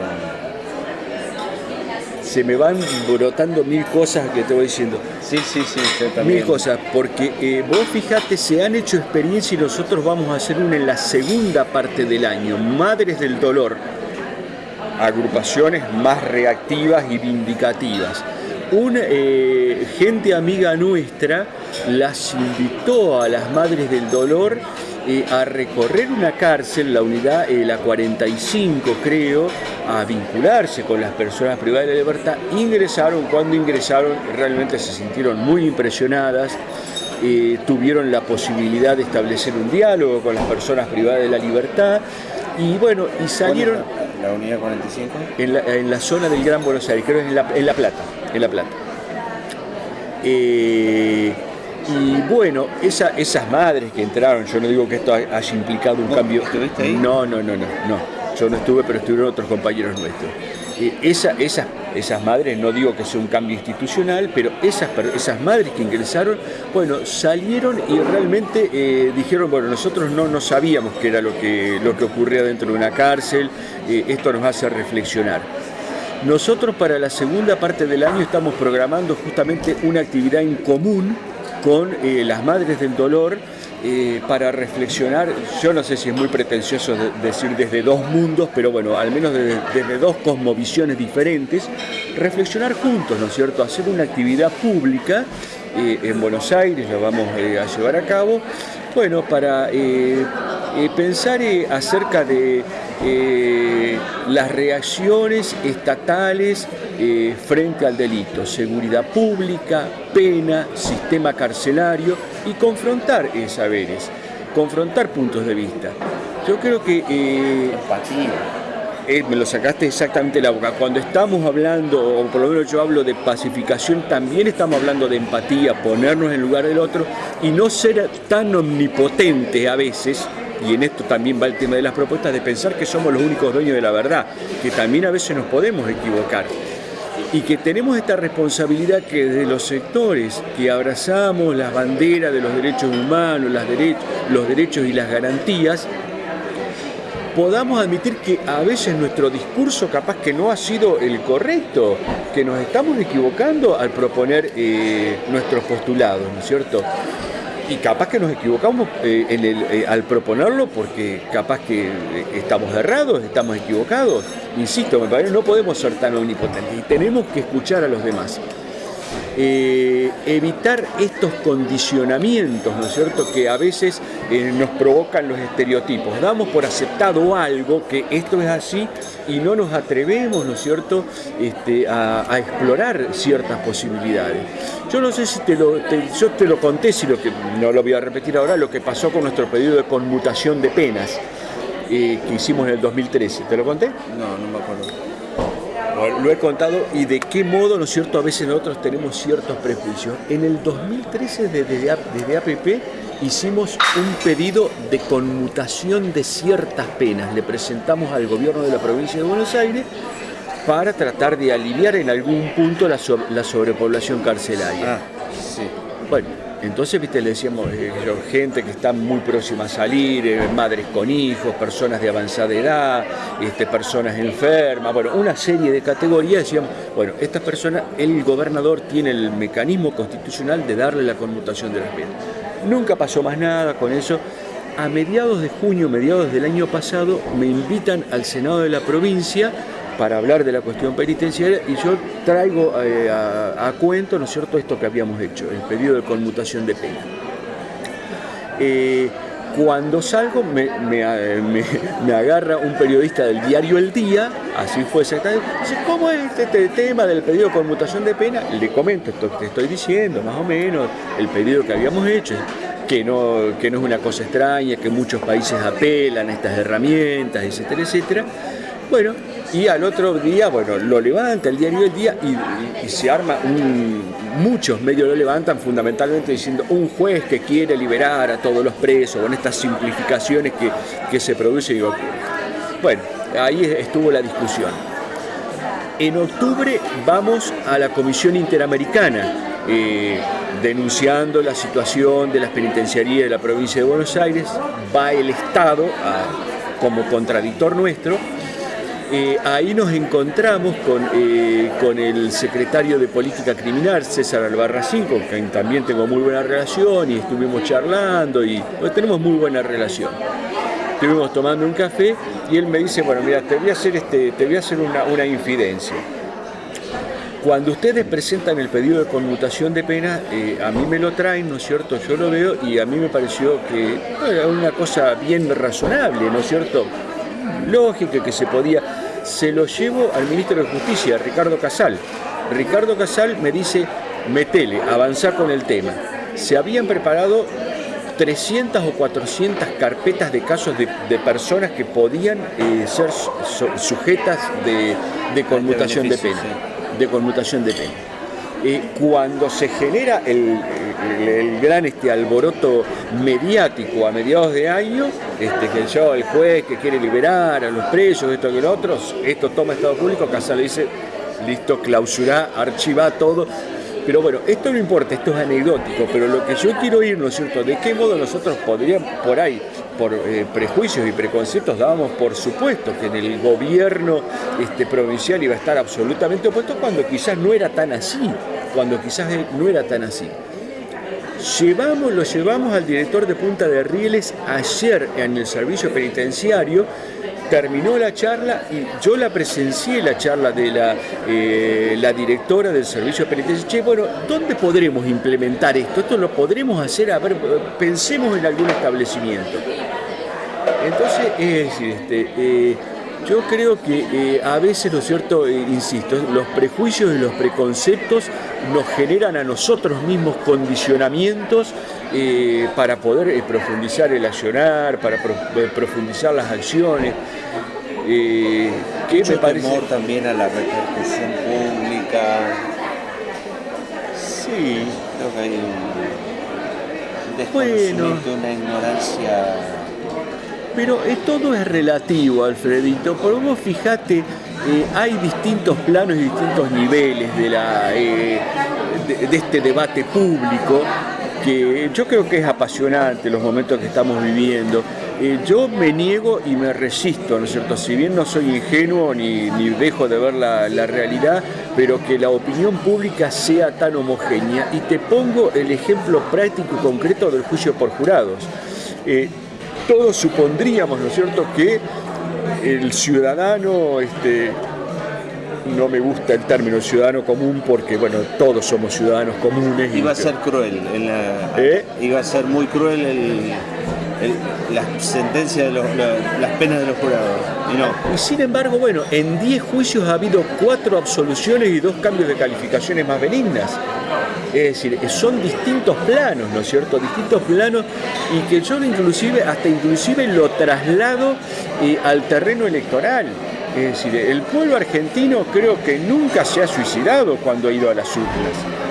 se me van brotando mil cosas que te voy diciendo. Sí, sí, sí, también. Mil cosas, porque eh, vos fíjate, se han hecho experiencias y nosotros vamos a hacer una en la segunda parte del año, Madres del Dolor. agrupaciones más reactivas y vindicativas. Una eh, gente amiga nuestra las invitó a las Madres del Dolor eh, a recorrer una cárcel, la unidad, eh, la 45 creo, a vincularse con las personas privadas de libertad. Ingresaron, cuando ingresaron realmente se sintieron muy impresionadas, tuvieron la posibilidad de establecer un diálogo con las personas privadas de la libertad y bueno, y salieron... ¿La unidad 45? En la, zona del Gran Buenos Aires, creo que en La, en la Plata. En la Plata. Eh, y bueno, esas madres que entraron, yo no digo que esto haya implicado un cambio. ¿Estuviste ahí? No, no, no, no, no. Yo no estuve, pero estuvieron otros compañeros nuestros. Eh, esa, esas, esas madres, no digo que sea un cambio institucional, pero esas, esas madres que ingresaron, bueno, salieron y realmente eh, dijeron, bueno, nosotros no, no sabíamos qué era lo que, lo que ocurría dentro de una cárcel, esto nos hace reflexionar. Nosotros para la segunda parte del año estamos programando justamente una actividad en común con eh, las Madres del Dolor eh, para reflexionar, yo no sé si es muy pretencioso decir desde dos mundos, pero bueno, al menos desde, dos cosmovisiones diferentes, reflexionar juntos, ¿no es cierto? Hacer una actividad pública eh, en Buenos Aires, lo vamos a llevar a cabo, bueno, para pensar acerca de las reacciones estatales eh, frente al delito, seguridad pública, pena, sistema carcelario y confrontar saberes, confrontar puntos de vista. Yo creo que... Eh, eh, me lo sacaste exactamente la boca. Cuando estamos hablando, o por lo menos yo hablo de pacificación, también estamos hablando de empatía, ponernos en lugar del otro y no ser tan omnipotente a veces y en esto también va el tema de las propuestas, de pensar que somos los únicos dueños de la verdad, que también a veces nos podemos equivocar y que tenemos esta responsabilidad que desde los sectores que abrazamos las banderas de los derechos humanos, los derechos y las garantías, podamos admitir que a veces nuestro discurso capaz que no ha sido el correcto, que nos estamos equivocando al proponer eh, nuestros postulados, ¿no es cierto? Y capaz que nos equivocamos eh, eh, al proponerlo porque capaz que eh, estamos errados, estamos equivocados. Insisto, me parece no podemos ser tan omnipotentes y tenemos que escuchar a los demás. Evitar estos condicionamientos, ¿no es cierto?, que a veces nos provocan los estereotipos. Damos por aceptado algo, que esto es así, y no nos atrevemos, ¿no es cierto?, este, a, explorar ciertas posibilidades. Yo no sé si te lo, yo te lo conté, si lo que, no lo voy a repetir ahora, lo que pasó con nuestro pedido de conmutación de penas eh, que hicimos en el 2013. ¿Te lo conté? No, no me acuerdo. Lo he contado y de qué modo, ¿no es cierto?, a veces nosotros tenemos ciertos prejuicios. En el 2013, desde, desde APP, hicimos un pedido de conmutación de ciertas penas. Le presentamos al gobierno de la provincia de Buenos Aires para tratar de aliviar en algún punto la, sobrepoblación carcelaria. Ah, sí. Bueno, entonces, viste, le decíamos, eh, gente que está muy próxima a salir, eh, madres con hijos, personas de avanzada edad, este, personas enfermas, bueno, una serie de categorías, decíamos, bueno, estas personas, el gobernador tiene el mecanismo constitucional de darle la conmutación de las penas. Nunca pasó más nada con eso. A mediados de junio, mediados del año pasado, me invitan al Senado de la provincia para hablar de la cuestión penitenciaria y yo traigo eh, a, cuento, ¿no es cierto?, esto que habíamos hecho, el pedido de conmutación de pena. Eh, cuando salgo me, agarra un periodista del diario El Día, así fue exactamente, dice, ¿cómo es este, este, tema del pedido de conmutación de pena? Le comento esto que te estoy diciendo, más o menos, el pedido que habíamos hecho, que no, que no es una cosa extraña, que muchos países apelan a estas herramientas, etcétera, etcétera. Bueno, y al otro día, bueno, lo levanta el diario El Día y, se arma muchos medios lo levantan fundamentalmente diciendo un juez que quiere liberar a todos los presos con estas simplificaciones que, se producen y. Bueno, ahí estuvo la discusión. En octubre vamos a la Comisión Interamericana eh, denunciando la situación de las penitenciarías de la provincia de Buenos Aires. Va el Estado como contradictor nuestro eh, ahí nos encontramos eh, con, el secretario de Política Criminal, César Albarracín, con quien también tengo muy buena relación y estuvimos charlando y tenemos muy buena relación. estuvimos tomando un café y él me dice, bueno, mira, te voy a hacer, este, te voy a hacer una, una infidencia. Cuando ustedes presentan el pedido de conmutación de pena, eh, a mí me lo traen, ¿no es cierto? Yo lo veo y a mí me pareció que era una cosa bien razonable, ¿no es cierto? Lógica que se podía. Se lo llevo al ministro de Justicia, Ricardo Casal. Ricardo Casal me dice, metele, avanzar con el tema. Se habían preparado 300 o 400 carpetas de casos de, personas que podían eh, ser sujetas de conmutación de pena de conmutación de pena. Eh, cuando se genera el, gran este, alboroto mediático a mediados de año, este, que el juez que quiere liberar a los presos, esto y lo otro, esto toma Estado Público, Casal dice, listo, clausura, archiva todo, pero bueno, esto no importa, esto es anecdótico, pero lo que yo quiero ir, ¿no es cierto?, de qué modo nosotros podríamos, por ahí, por eh, prejuicios y preconceptos, dábamos por supuesto que en el gobierno este, provincial iba a estar absolutamente opuesto cuando quizás no era tan así, cuando quizás no era tan así. Llevamos, lo llevamos al director de Punta de Rieles ayer en el servicio penitenciario terminó la charla y yo la presencié la charla de la, eh, la directora del servicio penitenciario. Che, bueno, ¿dónde podremos implementar esto? Esto lo podremos hacer, a ver, pensemos en algún establecimiento. Entonces, es decir, este, eh, yo creo que eh, a veces, ¿no es cierto?, insisto, los prejuicios y los preconceptos nos generan a nosotros mismos condicionamientos eh, para poder eh, profundizar el accionar, para eh, profundizar las acciones. ¿Qué me parece? temor también a la repercusión pública. Sí. Creo que hay un desconocimiento, una ignorancia. Pero todo es relativo, Alfredito. Por vos fijate, hay distintos planos y distintos niveles de, la, de este debate público que yo creo que es apasionante los momentos que estamos viviendo. Eh, yo me niego y me resisto, ¿no es cierto? Si bien no soy ingenuo ni, dejo de ver la, realidad, pero que la opinión pública sea tan homogénea. Y te pongo el ejemplo práctico y concreto del juicio por jurados. Eh, todos supondríamos, ¿no es cierto?, que el ciudadano este, no me gusta el término ciudadano común porque, bueno, todos somos ciudadanos comunes. Iba a ser cruel, ¿Eh? iba a ser muy cruel el, la sentencia de las penas de los jurados. Y no. Y sin embargo, bueno, en 10 juicios ha habido 4 absoluciones y 2 cambios de calificaciones más benignas. Es decir, son distintos planos, ¿no es cierto? Distintos planos y que yo inclusive, hasta inclusive lo traslado eh, al terreno electoral. Es decir, el pueblo argentino creo que nunca se ha suicidado cuando ha ido a las urnas.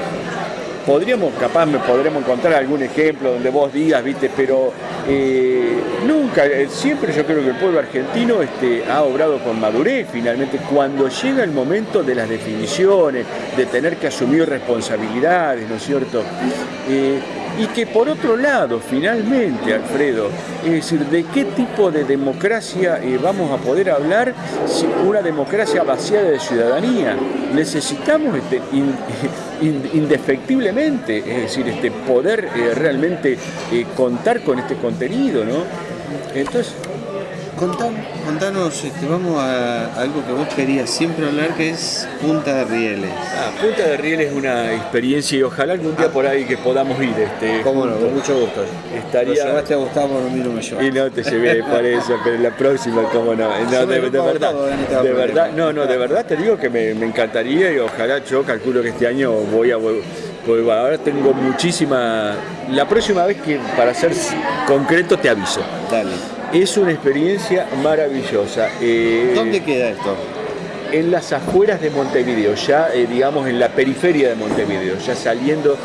Podríamos, capaz me podremos encontrar algún ejemplo donde vos digas, viste, pero eh, nunca, eh, siempre yo creo que el pueblo argentino este, ha obrado con madurez finalmente. Cuando llega el momento de las definiciones, de tener que asumir responsabilidades, ¿no es cierto? Eh, y que por otro lado, finalmente, Alfredo, es decir, ¿de qué tipo de democracia eh, vamos a poder hablar si una democracia vaciada de ciudadanía? Necesitamos este, [laughs] indefectiblemente, es decir, este, poder eh, realmente eh, contar con este contenido, ¿no? Entonces, contanos, este, vamos a algo que vos querías siempre hablar, que es Punta de Rieles. Ah, Punta de Rieles es una experiencia y ojalá algún día por ahí que podamos ir. Este, Cómo no, con mucho gusto. Estaría... Lo llevaste a Gustavo, no me Y no te llevé [laughs] por eso, pero la próxima, cómo no. no de, verdad, de verdad, no, no, de verdad te digo que me, encantaría y ojalá yo calculo que este año voy a... Pues ahora tengo muchísima... La próxima vez que para ser concreto te aviso. Dale. Es una experiencia maravillosa. Eh, ¿Dónde queda esto? En las afueras de Montevideo, ya eh, digamos en la periferia de Montevideo, ya saliendo.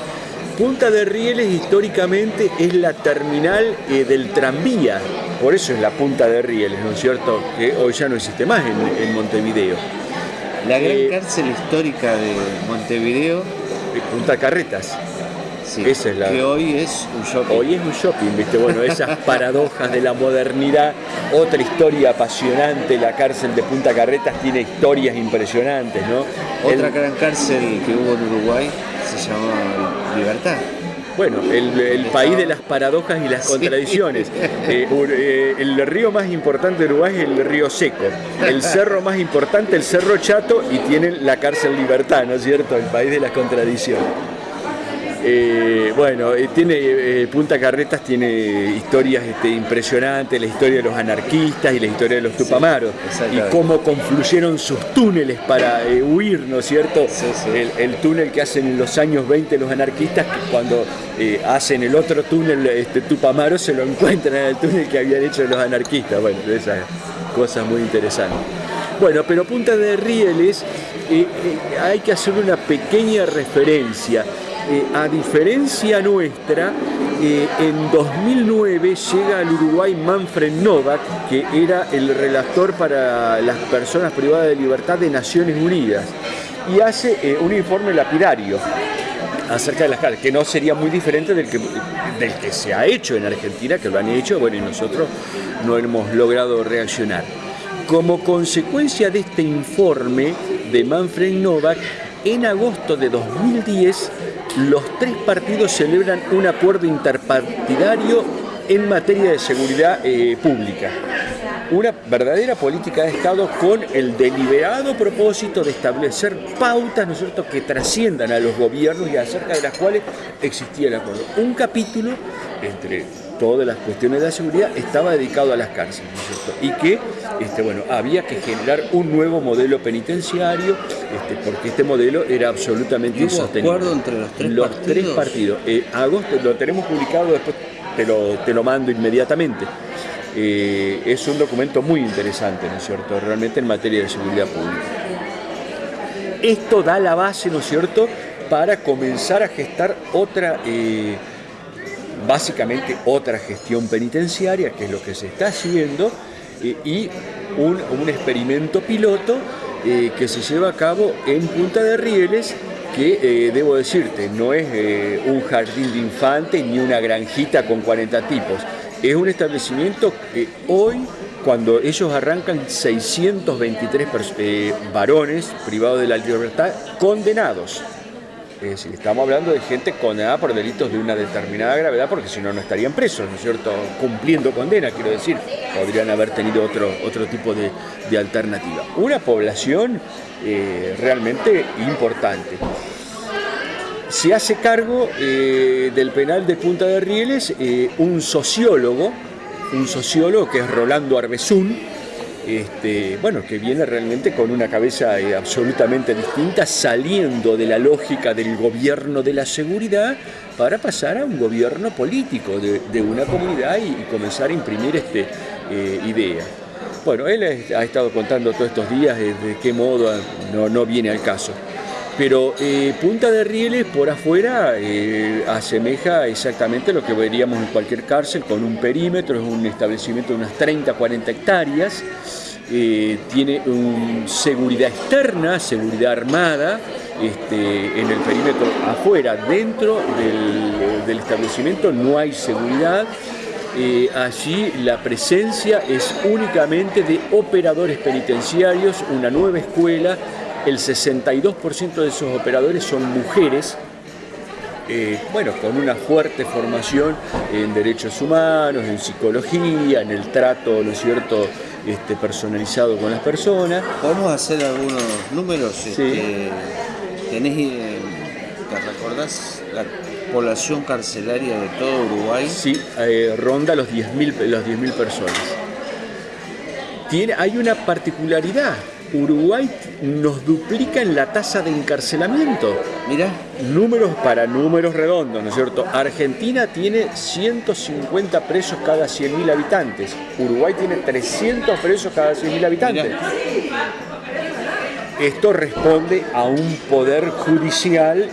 Punta de Rieles históricamente es la terminal eh, del tranvía, por eso es la Punta de Rieles, ¿no es cierto? Que hoy ya no existe más en, Montevideo. La gran cárcel histórica de Montevideo. Punta Carretas. Esa es la... Que hoy es un shopping. Hoy es un shopping, ¿viste? Bueno, esas [laughs] paradojas de la modernidad. Otra historia apasionante, la cárcel de Punta Carretas tiene historias impresionantes, ¿no? Otra gran cárcel que hubo en Uruguay se llamaba Libertad. Bueno, el, país de las paradojas y las contradicciones. [laughs] Eh, eh, el río más importante de Uruguay es el río Seco. El cerro más importante, el Cerro Chato, y tienen la cárcel Libertad, ¿no es cierto? El país de las contradicciones. Eh, bueno, eh, tiene eh, Punta Carretas tiene historias este, impresionantes, la historia de los anarquistas y la historia de los tupamaros y cómo confluyeron sus túneles para huir, ¿no es cierto? El, túnel que hacen en los años 20 los anarquistas, que cuando hacen el otro túnel este, tupamaro se lo encuentran en el túnel que habían hecho los anarquistas. Bueno, esas cosas muy interesantes. Bueno, pero Punta de Rieles hay que hacer una pequeña referencia. Eh, a diferencia nuestra, eh, en 2009 llega al Uruguay Manfred Novak, que era el relator para las personas privadas de libertad de Naciones Unidas, y hace eh, un informe lapidario acerca de las cárceles, que no sería muy diferente del que, del que se ha hecho en Argentina, que lo han hecho, bueno, y nosotros no hemos logrado reaccionar. Como consecuencia de este informe de Manfred Novak, en agosto de 2010 los tres partidos celebran un acuerdo interpartidario en materia de seguridad eh, pública. Una verdadera política de Estado con el deliberado propósito de establecer pautas ¿no es cierto? que trasciendan a los gobiernos y acerca de las cuales existía el acuerdo. Un capítulo entre todas las cuestiones de la seguridad estaba dedicado a las cárceles, Y que, este, bueno, había que generar un nuevo modelo penitenciario, este, porque este modelo era absolutamente insostenible. acuerdo entre los tres los partidos? Tres partidos. Eh, agosto, lo tenemos publicado, después te lo, te lo mando inmediatamente. Eh, es un documento muy interesante, ¿no es cierto?, realmente en materia de seguridad pública. Esto da la base, ¿no es cierto?, para comenzar a gestar otra... Eh, básicamente otra gestión penitenciaria, que es lo que se está haciendo, eh, y un, experimento piloto eh, que se lleva a cabo en Punta de Rieles, que eh, debo decirte, no es un jardín de infantes ni una granjita con 40 tipos, es un establecimiento que hoy cuando ellos arrancan 623 varones privados de la libertad condenados estamos hablando de gente condenada por delitos de una determinada gravedad, porque si no, no estarían presos, ¿no es cierto? Cumpliendo condena, quiero decir, podrían haber tenido otro, otro tipo de, alternativa. Una población eh, realmente importante. Se hace cargo eh, del penal de Punta de Rieles eh, un sociólogo, un sociólogo que es Rolando Arbezún, este, bueno, que viene realmente con una cabeza eh, absolutamente distinta, saliendo de la lógica del gobierno de la seguridad para pasar a un gobierno político de, una comunidad y, comenzar a imprimir este, eh, idea. Bueno, él ha estado contando todos estos días de qué modo no, no viene al caso. Pero eh, Punta de Rieles por afuera asemeja exactamente lo que veríamos en cualquier cárcel con un perímetro, es un establecimiento de unas 30, 40 hectáreas, eh, tiene seguridad externa, seguridad armada, este, en el perímetro afuera, dentro del, establecimiento no hay seguridad. Eh, allí la presencia es únicamente de operadores penitenciarios, una nueva escuela, el 62% de esos operadores son mujeres, eh, bueno, con una fuerte formación en derechos humanos, en psicología, en el trato, ¿no es cierto?, este, personalizado con las personas. Podemos hacer algunos números. Este, ¿Tenés, eh, te recordás la población carcelaria de todo Uruguay? Sí, eh, ronda los 10.000 los 10 personas. Tiene, hay una particularidad Uruguay nos duplica en la tasa de encarcelamiento. Mira. Números para números redondos, ¿no es cierto? Argentina tiene 150 presos cada 100.000 habitantes. Uruguay tiene 300 presos cada 100.000 habitantes. Esto responde a un poder judicial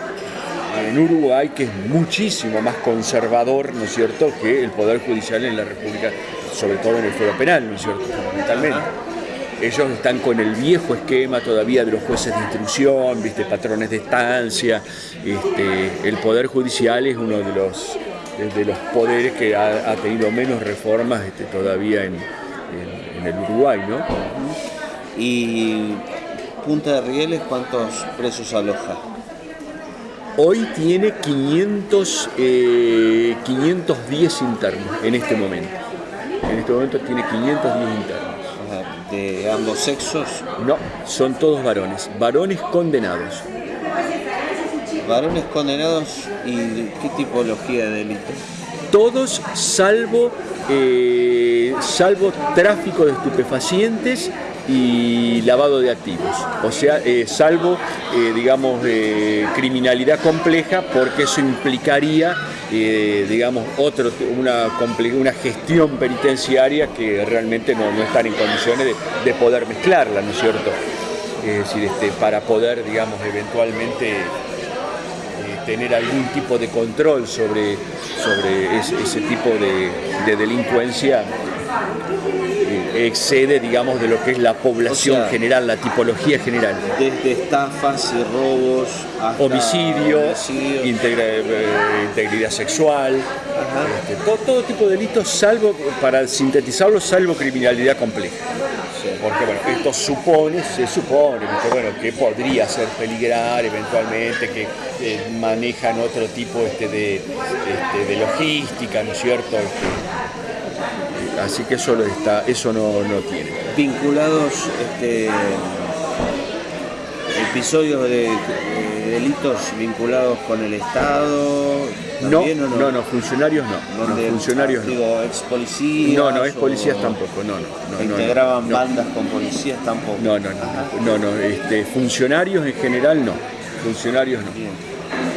en Uruguay que es muchísimo más conservador, ¿no es cierto?, que el poder judicial en la República, sobre todo en el fuero penal, ¿no es cierto?, fundamentalmente. Ellos están con el viejo esquema todavía de los jueces de instrucción, ¿viste? patrones de estancia. Este, el Poder Judicial es uno de los, de los poderes que ha, tenido menos reformas este, todavía en, el Uruguay. ¿no? ¿Y Punta de Rieles cuántos presos aloja? Hoy tiene 500, 510 internos en este momento. En este momento tiene 510 internos. ¿De ambos sexos? No, son todos varones, varones condenados. ¿Varones condenados y qué tipología de delito? Todos salvo, eh, salvo tráfico de estupefacientes y lavado de activos, o sea, eh, salvo, eh, digamos, criminalidad compleja, porque eso implicaría, digamos, otro, una, una gestión penitenciaria que realmente no, no están en condiciones de, de, poder mezclarla, ¿no es cierto? Es decir, este, para poder, digamos, eventualmente tener algún tipo de control sobre, sobre ese, tipo de, delincuencia eh, excede, digamos, de lo que es la población general, la tipología general. Desde estafas y robos hasta homicidio, eh, integridad sexual, este, todo, todo, tipo de delitos, salvo, para sintetizarlo, salvo criminalidad compleja. Porque bueno, esto supone, se supone bueno, que podría ser peligrar eventualmente, que manejan otro tipo este, de, este, de, logística, ¿no es cierto? Este, así que eso, está, eso no, no tiene. Vinculados este, episodios de, delitos vinculados con el Estado. No, no, no, no, funcionarios no. no funcionarios digo, ex policías. No, no, ex policías tampoco, no, no. integraban bandas con policías tampoco. No, no, no, no, no, este, funcionarios en general no. Funcionarios no.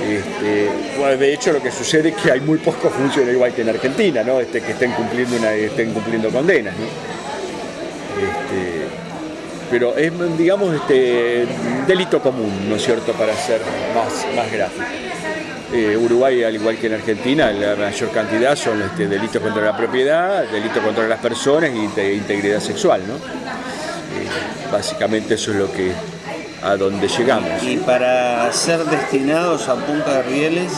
Este, de hecho lo que sucede es que hay muy pocos funcionarios igual que en Argentina, ¿no? Este, que estén cumpliendo una, estén cumpliendo condenas, ¿no? Este, pero es, digamos, este, delito común, ¿no es cierto?, para ser más, más gráfico. Eh, Uruguay, al igual que en Argentina, la mayor cantidad son este, delitos contra la propiedad, delitos contra las personas e integridad sexual, ¿no? Eh, básicamente eso es lo que a donde llegamos. ¿Y para ser destinados a Punta de Rieles?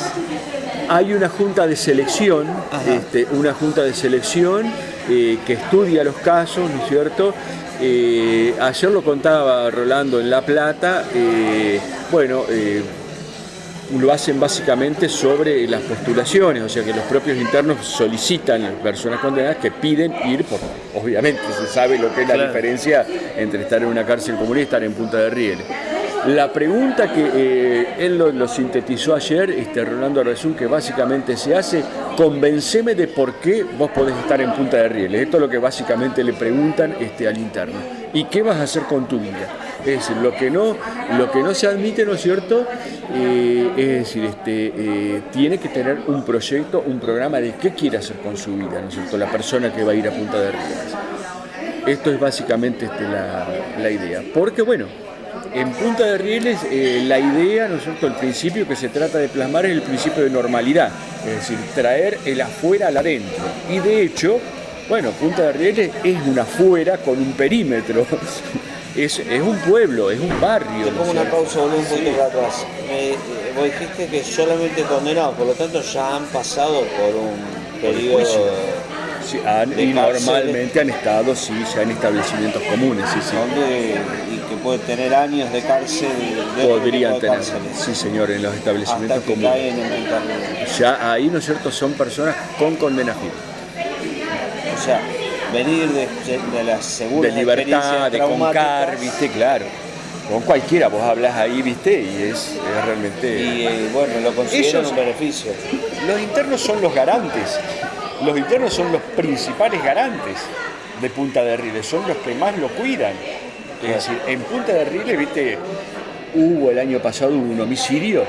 Hay una junta de selección, este, una junta de selección eh, que estudia los casos, ¿no es cierto? Eh, ayer lo contaba Rolando en La Plata, eh, bueno, lo hacen básicamente sobre las postulaciones, o sea que los propios internos solicitan a las personas condenadas que piden ir, por, obviamente se sabe lo que es la diferencia entre estar en una cárcel común y estar en Punta de Rieles. La pregunta que eh, él lo, sintetizó ayer, este, Rolando Rezún, que básicamente se hace, convenceme de por qué vos podés estar en Punta de Rieles. Esto es lo que básicamente le preguntan este, al interno. ¿Y qué vas a hacer con tu vida? Es decir, lo que no, lo que no se admite, ¿no es cierto? Eh, es decir, este, eh, tiene que tener un proyecto, un programa de qué quiere hacer con su vida, ¿no es cierto? La persona que va a ir a Punta de Rieles. Esto es básicamente este, la, la idea. Porque, bueno, en Punta de Rieles eh, la idea, ¿no es cierto?, el principio que se trata de plasmar es el principio de normalidad, es decir, traer el afuera al adentro. Y de hecho, bueno, Punta de Rieles es una afuera con un perímetro, [laughs] es, un pueblo, es un barrio. Te pongo una pausa, un poquito atrás. Eh, vos dijiste que solamente condenados, por lo tanto ya han pasado por un periodo y normalmente han estado, sí, ya en establecimientos comunes, sí, sí. y que pueden tener años de cárcel. Podrían tener, sí señor, en los establecimientos comunes. ya ahí, ¿no es cierto?, son personas con condenación. O sea, venir de, de la segunda De libertad, de concar, viste, claro con cualquiera vos hablas ahí, viste, y es, realmente... Y eh, bueno, lo consideran un beneficio. Los internos son los garantes los internos son los principales garantes de Punta de Rieles, son los que más lo cuidan. Es decir, en Punta de Rieles, viste, hubo el año pasado un homicidio,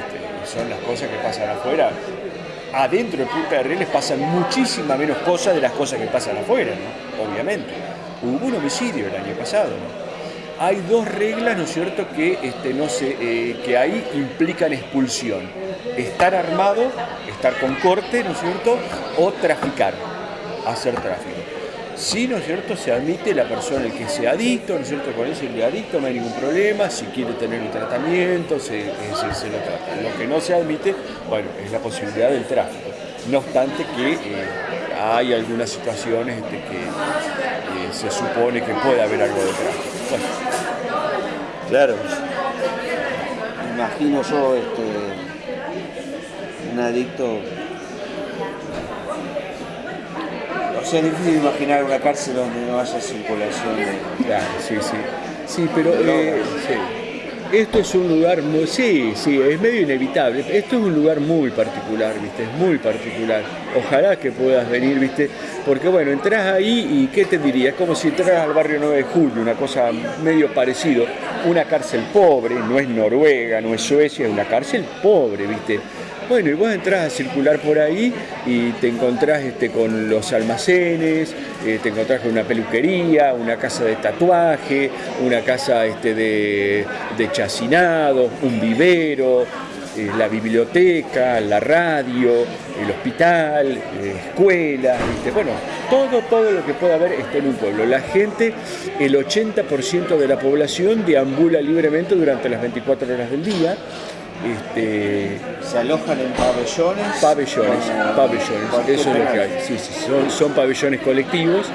[laughs] son las cosas que pasan afuera. Adentro de Punta de Rieles pasan muchísimas menos cosas de las cosas que pasan afuera, obviamente. Hubo un homicidio el año pasado. Hay dos reglas, ¿no es cierto?, que, este, no sé, eh, que ahí implican expulsión. Estar armado estar con corte, ¿no es cierto?, o traficar, hacer tráfico. Si, ¿no es cierto?, se admite la persona el que sea adicto, ¿no es cierto?, con ese el adicto no hay ningún problema, si quiere tener un tratamiento, se, se lo trata. Lo que no se admite, bueno, es la posibilidad del tráfico. No obstante que eh, hay algunas situaciones este, que eh, se supone que puede haber algo de tráfico. Claro. Imagino yo este, un adicto. O sea, es difícil imaginar una cárcel donde no haya circulación de. Claro, sí, sí. Sí, pero eh, sí. esto es un lugar muy. Sí, sí, es medio inevitable. Esto es un lugar muy particular, ¿viste? Es muy particular. Ojalá que puedas venir, ¿viste? Porque bueno, entras ahí y ¿qué te diría? Es como si entras al barrio 9 de julio, una cosa medio parecido. Una cárcel pobre, no es Noruega, no es Suecia, es una cárcel pobre, ¿viste? Bueno, y vos entras a circular por ahí y te encontrás este, con los almacenes, eh, te encontrás con una peluquería, una casa de tatuaje, una casa este, de, de un vivero, eh, la biblioteca, la radio, el hospital, eh, escuelas, bueno, todo, todo lo que pueda haber está en un pueblo. La gente, el 80% de la población deambula libremente durante las 24 horas del día este, ¿Se alojan en pabellones? Pabellones, pabellones, eso es lo que hay. Sí, sí, son, pabellones colectivos.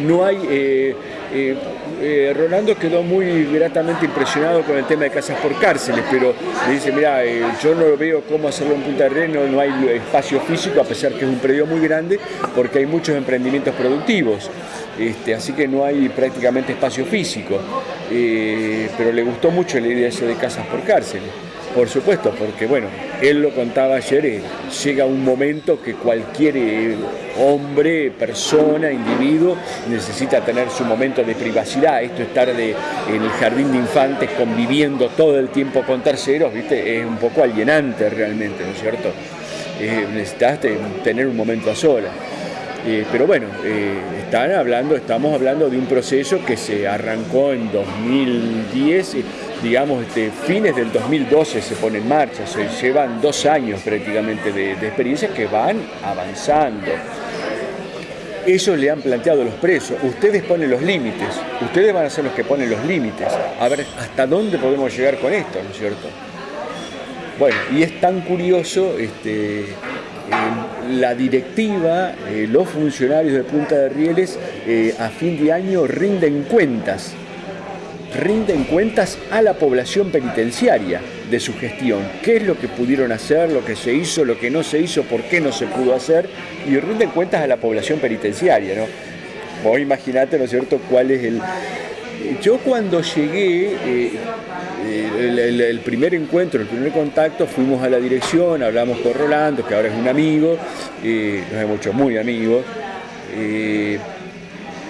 No hay. Eh, eh, eh, Rolando quedó muy gratamente impresionado con el tema de casas por cárceles, pero me dice, mira, yo no veo cómo hacerlo en Punta del no, no hay espacio físico, a pesar que es un predio muy grande, porque hay muchos emprendimientos productivos. Este, así que no hay prácticamente espacio físico. pero le gustó mucho la idea de casas por cárceles. Por supuesto, porque bueno, él lo contaba ayer, eh, llega un momento que cualquier eh, hombre, persona, individuo necesita tener su momento de privacidad. Esto estar de, en el jardín de infantes conviviendo todo el tiempo con terceros, ¿viste? es un poco alienante realmente, ¿no es cierto? Eh, necesitas tener un momento a solas. pero bueno, están hablando, estamos hablando de un proceso que se arrancó en 2010 digamos, este, fines del 2012 se pone en marcha, se llevan dos años prácticamente de, experiencias que van avanzando. Ellos le han planteado los presos, ustedes ponen los límites, ustedes van a ser los que ponen los límites, a ver hasta dónde podemos llegar con esto, ¿no es cierto? Bueno, y es tan curioso, este, la directiva, eh, los funcionarios de Punta de Rieles eh, a fin de año rinden cuentas rinden cuentas a la población penitenciaria de su gestión, qué es lo que pudieron hacer, lo que se hizo, lo que no se hizo, por qué no se pudo hacer, y rinden cuentas a la población penitenciaria. ¿no? Vos imaginate, ¿no es cierto?, cuál es el... Yo cuando llegué, eh, el, primer encuentro, el primer contacto, fuimos a la dirección, hablamos con Rolando, que ahora es un amigo, eh, nos hemos hecho muy amigos. Eh,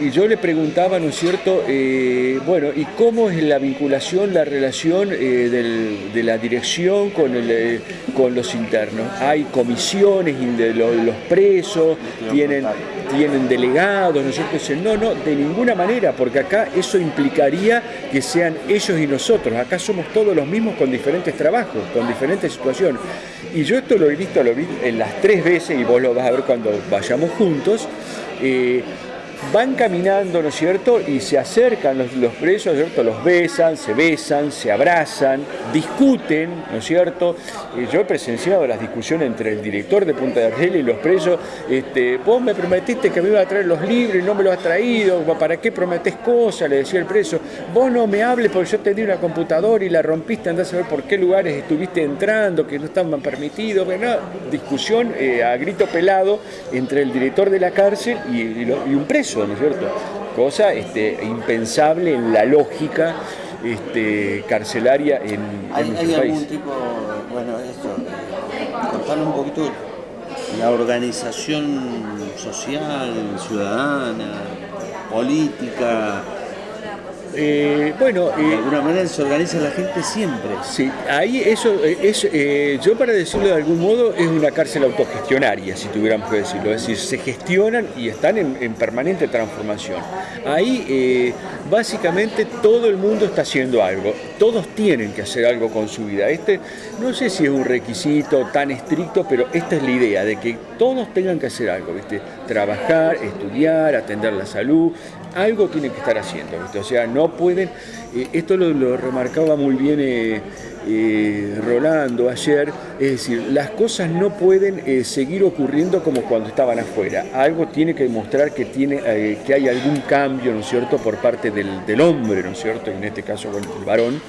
y yo le preguntaba, ¿no es cierto?, eh, bueno, ¿y cómo es la vinculación, la relación eh, de la dirección con, eh, con los internos? ¿Hay comisiones de los, presos? ¿Tienen, ¿Tienen delegados? ¿No es no, no, de ninguna manera, porque acá eso implicaría que sean ellos y nosotros. Acá somos todos los mismos con diferentes trabajos, con diferentes situaciones. Y yo esto lo he visto, lo vi en las tres veces, y vos lo vas a ver cuando vayamos juntos van caminando, ¿no es cierto? Y se acercan los, presos, ¿no es cierto? Los besan, se besan, se abrazan, discuten, ¿no es cierto? Eh, yo he presenciado las discusiones entre el director de Punta de Argel y los presos. Este, vos me prometiste que me iba a traer los libros y no me los has traído. ¿Para qué prometés cosas? Le decía el preso. Vos no me hables porque yo te di una computadora y la rompiste, andás a ver por qué lugares estuviste entrando, que no estaban permitidos. Bueno, discusión eh, a grito pelado entre el director de la cárcel y un preso. ¿No es cierto? Cosa este, impensable en la lógica este, carcelaria en, ¿Hay, ¿hay algún tipo, bueno, esto, contarnos un poquito la organización social, ciudadana, política, eh, bueno, de alguna manera se organiza la gente siempre. Sí, ahí eso eh, es, eh, yo para decirlo de algún modo, es una cárcel autogestionaria, si tuviéramos que decirlo. Es decir, se gestionan y están en, permanente transformación. Ahí básicamente todo el mundo está haciendo algo, todos tienen que hacer algo con su vida. Este, no sé si es un requisito tan estricto, pero esta es la idea, de que todos tengan que hacer algo, ¿viste? Trabajar, estudiar, atender la salud, algo tienen que estar haciendo, o sea, no pueden, eh, esto lo, remarcaba muy bien eh, eh, Rolando ayer, es decir, las cosas no pueden seguir ocurriendo como cuando estaban afuera, algo tiene que demostrar que, tiene, que hay algún cambio, ¿no es cierto?, por parte del, hombre, ¿no es cierto?, en este caso el varón,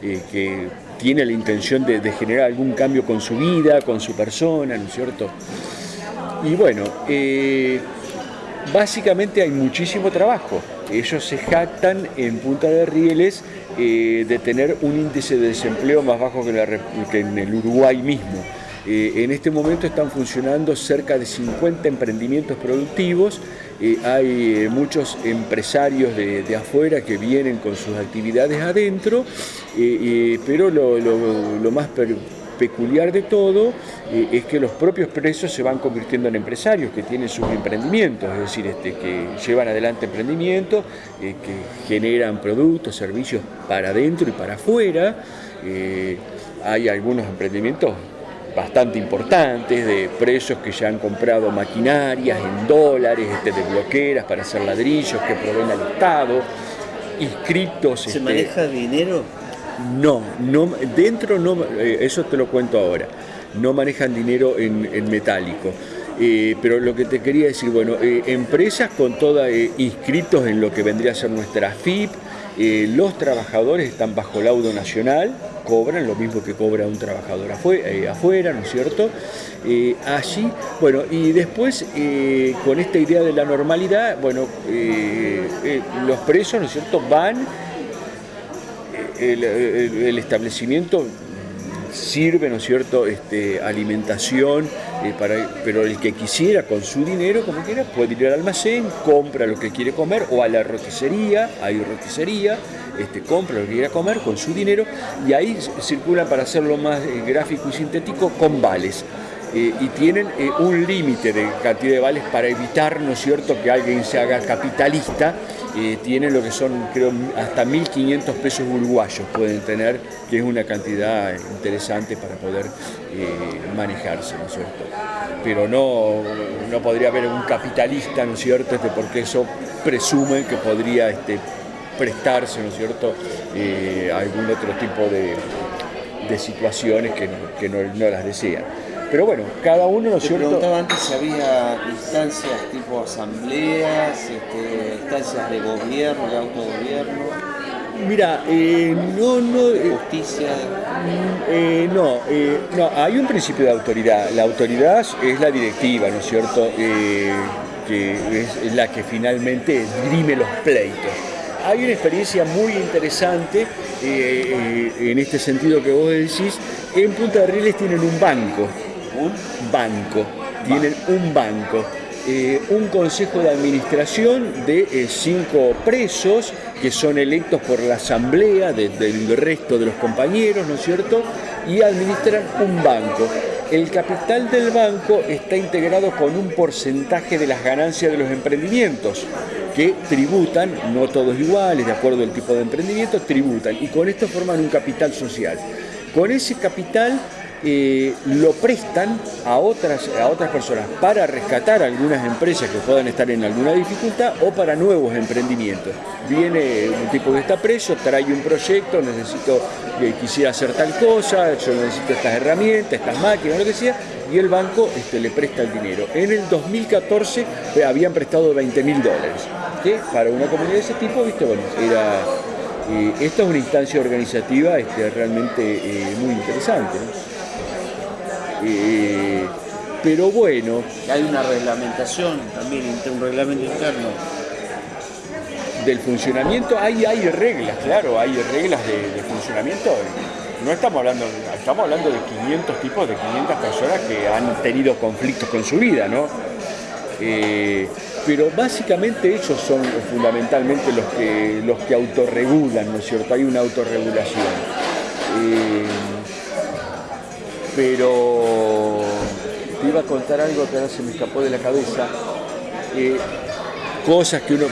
que tiene la intención de, generar algún cambio con su vida, con su persona, ¿no es cierto? Y bueno, básicamente hay muchísimo trabajo. Ellos se jactan en Punta de Rieles eh, de tener un índice de desempleo más bajo que, en el Uruguay mismo. Eh, en este momento están funcionando cerca de 50 emprendimientos productivos, eh, hay muchos empresarios de, afuera que vienen con sus actividades adentro, pero lo, lo más peculiar de todo eh, es que los propios presos se van convirtiendo en empresarios que tienen sus emprendimientos, es decir, este, que llevan adelante emprendimientos, eh, que generan productos, servicios para adentro y para afuera. Eh, hay algunos emprendimientos bastante importantes de presos que ya han comprado maquinarias en dólares, este, de bloqueras para hacer ladrillos que proveen al Estado, inscritos... ¿Se este, maneja dinero? No, no, dentro no, eh, eso te lo cuento ahora, no manejan dinero en, metálico. Eh, pero lo que te quería decir, bueno, eh, empresas con todas inscritos en lo que vendría a ser nuestra FIP, los trabajadores están bajo laudo nacional, cobran lo mismo que cobra un trabajador afuera, ¿no es cierto? allí, bueno, y después con esta idea de la normalidad, bueno, los presos, ¿no es cierto?, van el, establecimiento sirve, ¿no es cierto?, este, alimentación, eh, pero el que quisiera con su dinero, como quiera, puede ir al almacén, compra lo que quiere comer, o a la roticería, hay roticería, este, compra lo que quiera comer con su dinero, y ahí circula para hacerlo más eh, gráfico y sintético, con vales. Eh, y tienen un límite de cantidad de vales para evitar, ¿no es cierto?, que alguien se haga capitalista tienen lo que son, creo, hasta 1.500 pesos uruguayos pueden tener, que es una cantidad interesante para poder eh, manejarse, ¿no es cierto? Pero no, no podría haber un capitalista, ¿no es cierto?, este, porque eso presume que podría este, prestarse, ¿no es cierto?, eh, algún otro tipo de, situaciones que, no, no las desean. Pero bueno, cada uno, ¿no es cierto? preguntaba antes si había instancias tipo asambleas, este, instancias de gobierno, de autogobierno. Mira, eh, no, no... Eh, Justicia. Eh, no, no, hay un principio de autoridad. La autoridad es la directiva, ¿no es cierto? que es la que finalmente dirime los pleitos. Hay una experiencia muy interesante en este sentido que vos decís. En Punta de Rieles tienen un banco un banco, tienen un banco. Eh, un consejo de administración de eh, cinco presos que son electos por la asamblea del resto de los compañeros, ¿no es cierto? Y administran un banco. El capital del banco está integrado con un porcentaje de las ganancias de los emprendimientos que tributan, no todos iguales, de acuerdo al tipo de emprendimiento, tributan y con esto forman un capital social. Con ese capital eh, lo prestan a otras, a otras personas para rescatar algunas empresas que puedan estar en alguna dificultad o para nuevos emprendimientos. Viene un tipo que está preso, trae un proyecto, necesito, que quisiera hacer tal cosa, yo necesito estas herramientas, estas máquinas, lo que sea, y el banco este, le presta el dinero. En el 2014 eh, habían prestado 20 mil dólares, que para una comunidad de ese tipo, viste, bueno, era... Eh, esta es una instancia organizativa este, realmente muy interesante. Eh, pero bueno. Hay una reglamentación también, un reglamento interno. Del funcionamiento, hay, hay reglas, claro, hay reglas de, funcionamiento. No estamos hablando, estamos hablando de 500 tipos, de 500 personas que han tenido conflictos con su vida, ¿no? Eh, pero básicamente ellos son fundamentalmente los que, los que autorregulan, ¿no es cierto? Hay una autorregulación. Eh, pero te iba a contar algo que ahora se me escapó de la cabeza. Cosas que uno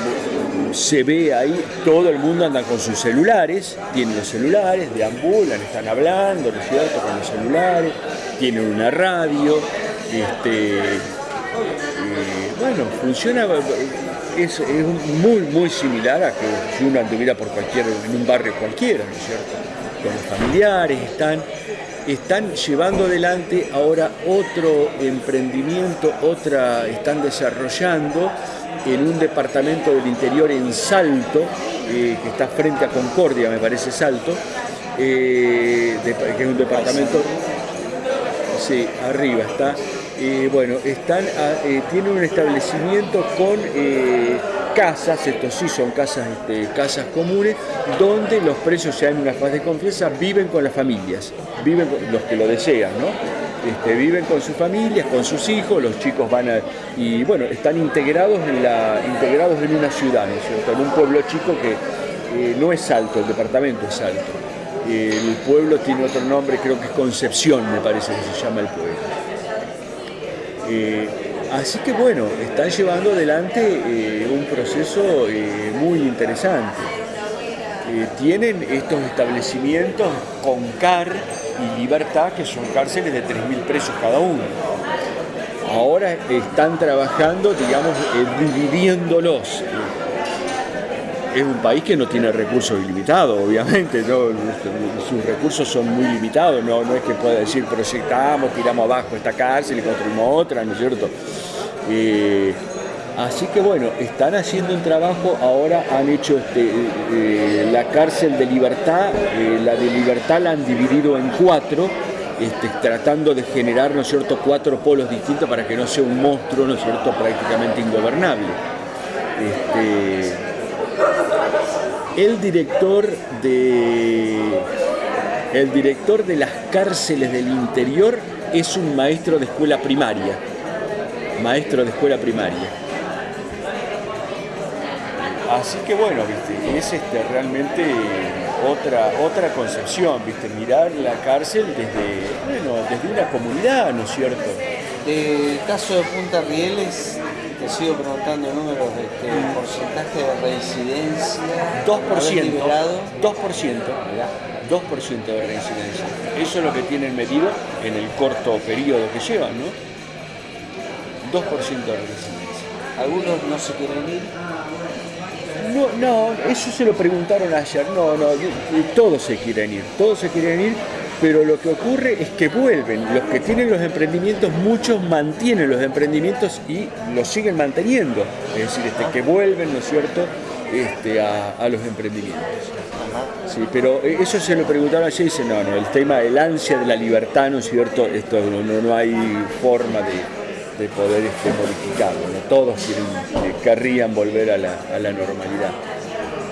se ve ahí, todo el mundo anda con sus celulares, tienen los celulares, deambulan, están hablando, ¿no es cierto?, con los celulares, tienen una radio, este, eh, bueno, funciona, es, muy, muy similar a que si uno anduviera por cualquier, en un barrio cualquiera, ¿no es cierto? Con los familiares, están, están llevando adelante ahora otro emprendimiento, otra, están desarrollando en un departamento del interior en Salto, eh, que está frente a Concordia, me parece Salto, eh, que es un departamento, sí, arriba está, eh, bueno, están tienen un establecimiento con casas, estos sí son casas, este, casas comunes, donde los presos ya en una fase de confianza viven con las familias, viven los que lo desean, ¿no? Este, viven con sus familias, con sus hijos, los chicos van a... y bueno, están integrados en, la, integrados en una ciudad, ¿no es cierto? En un pueblo chico que no es alto, el departamento es alto. El pueblo tiene otro nombre, creo que es Concepción, me parece que se llama el pueblo. Eh, así que bueno, están llevando adelante eh, un proceso eh, muy interesante. tienen estos establecimientos con CAR y Libertad, que son cárceles de 3.000 presos cada uno. Ahora están trabajando, digamos, dividiéndolos es un país que no tiene recursos ilimitados, obviamente, sus recursos son muy limitados, no, no es que pueda decir proyectamos, tiramos abajo esta cárcel y construimos otra, ¿no es cierto? Eh, así que bueno, están haciendo un trabajo, ahora han hecho este, eh, la cárcel de libertad, eh, la de libertad la han dividido en cuatro, este, tratando de generar, ¿no es cierto?, cuatro polos distintos para que no sea un monstruo, ¿no es cierto?, prácticamente ingobernable. Este, el director de el director de las cárceles del interior es un maestro de escuela primaria. Maestro de escuela primaria. Así que bueno, ¿viste? es este, realmente otra, otra concepción, ¿viste? mirar la cárcel desde, bueno, desde una comunidad, ¿no es cierto? El caso de Punta Rieles te sigo preguntando números, de este, porcentaje de reincidencia. 2%. 2%. 2% de reincidencia. Eso es lo que tienen medido en el corto periodo que llevan, ¿no? 2% de reincidencia. ¿Algunos no se quieren ir? No, no, eso se lo preguntaron ayer. No, no, todos se quieren ir. Todos se quieren ir pero lo que ocurre es que vuelven, los que tienen los emprendimientos, muchos mantienen los emprendimientos y los siguen manteniendo, es decir, este, que vuelven, ¿no es cierto?, este, a, los emprendimientos. Sí, pero eso se lo preguntaron ayer y dice, no, no, el tema, el ansia de la libertad, ¿no es cierto?, esto no, no, hay forma de, poder este, modificarlo, todos quieren, eh, querrían volver a la, a la normalidad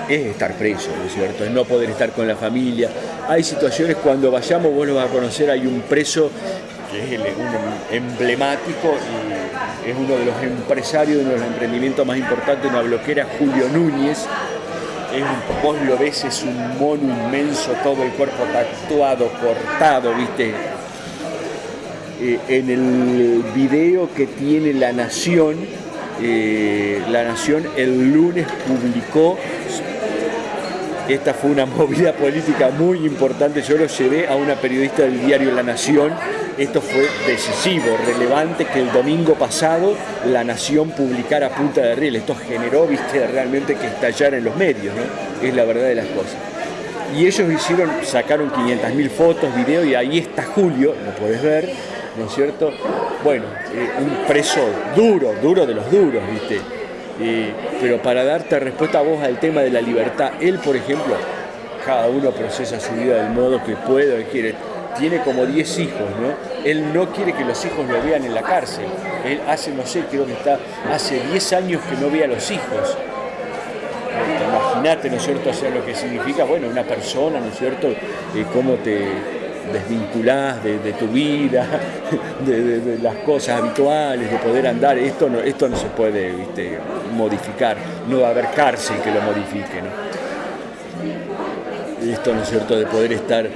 es estar preso, ¿no es cierto? Es no poder estar con la familia. Hay situaciones cuando vayamos, vos lo vas a conocer, hay un preso que es un emblemático y es uno de los empresarios, uno de los emprendimientos más importantes una bloquera, Julio Núñez. Es un, vos lo ves, es un mono inmenso, todo el cuerpo tatuado, cortado, ¿viste? Eh, en el video que tiene La Nación, eh, La Nación el lunes publicó esta fue una movida política muy importante. Yo lo llevé a una periodista del diario La Nación. Esto fue decisivo, relevante que el domingo pasado La Nación publicara Punta de Riel. Esto generó, viste, realmente que estallara en los medios, ¿no? Es la verdad de las cosas. Y ellos hicieron, sacaron 500.000 fotos, videos, y ahí está Julio, lo puedes ver, ¿no es cierto? Bueno, eh, un preso duro, duro de los duros, viste pero para darte respuesta a vos al tema de la libertad, él, por ejemplo, cada uno procesa su vida del modo que puede o quiere. Tiene como 10 hijos, ¿no? Él no quiere que los hijos lo vean en la cárcel. Él hace, no sé, creo que está hace 10 años que no ve a los hijos. Imagínate, ¿no es cierto?, o sea, lo que significa, bueno, una persona, ¿no es cierto?, eh, cómo te, desvinculás de, tu vida, [laughs] de, las cosas habituales, de poder andar. Esto no, esto no se puede modificar, no va a haber cárcel que lo modifique. Esto, ¿no es cierto?, de poder estar...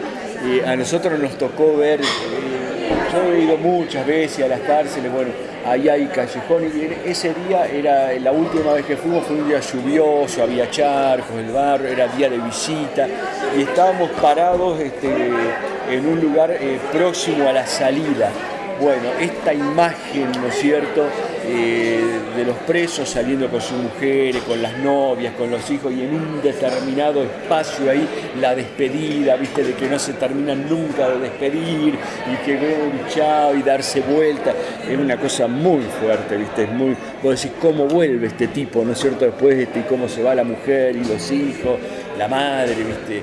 a nosotros nos tocó ver, eh, yo he ido muchas veces a las cárceles, bueno, ahí hay callejón y ese día era la última vez que fuimos fue un día lluvioso, había charcos, el barro, era día de visita y estábamos parados este, en un lugar eh, próximo a la salida. Bueno, esta imagen, ¿no es cierto?, eh, de los presos saliendo con sus mujeres, con las novias, con los hijos, y en un determinado espacio ahí la despedida, viste, de que no se terminan nunca de despedir, y que un chao y darse vuelta, es una cosa muy fuerte, viste, es muy, vos decís, ¿cómo vuelve este tipo, no es cierto, después, este, y cómo se va la mujer y los hijos, la madre, viste,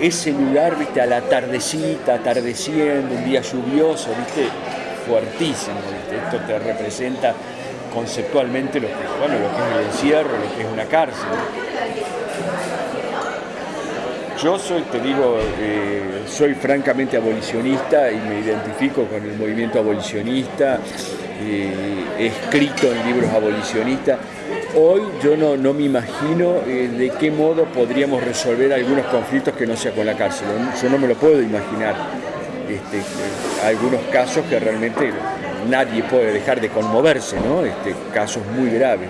ese lugar, viste, a la tardecita, atardeciendo, un día lluvioso, viste, fuertísimo. Esto te representa conceptualmente lo que, bueno, lo que es el encierro, lo que es una cárcel. Yo soy, te digo, eh, soy francamente abolicionista y me identifico con el movimiento abolicionista, eh, he escrito en libros abolicionistas. Hoy yo no, no me imagino eh, de qué modo podríamos resolver algunos conflictos que no sea con la cárcel. Yo no me lo puedo imaginar. Este, algunos casos que realmente nadie puede dejar de conmoverse, ¿no? Este, casos muy graves.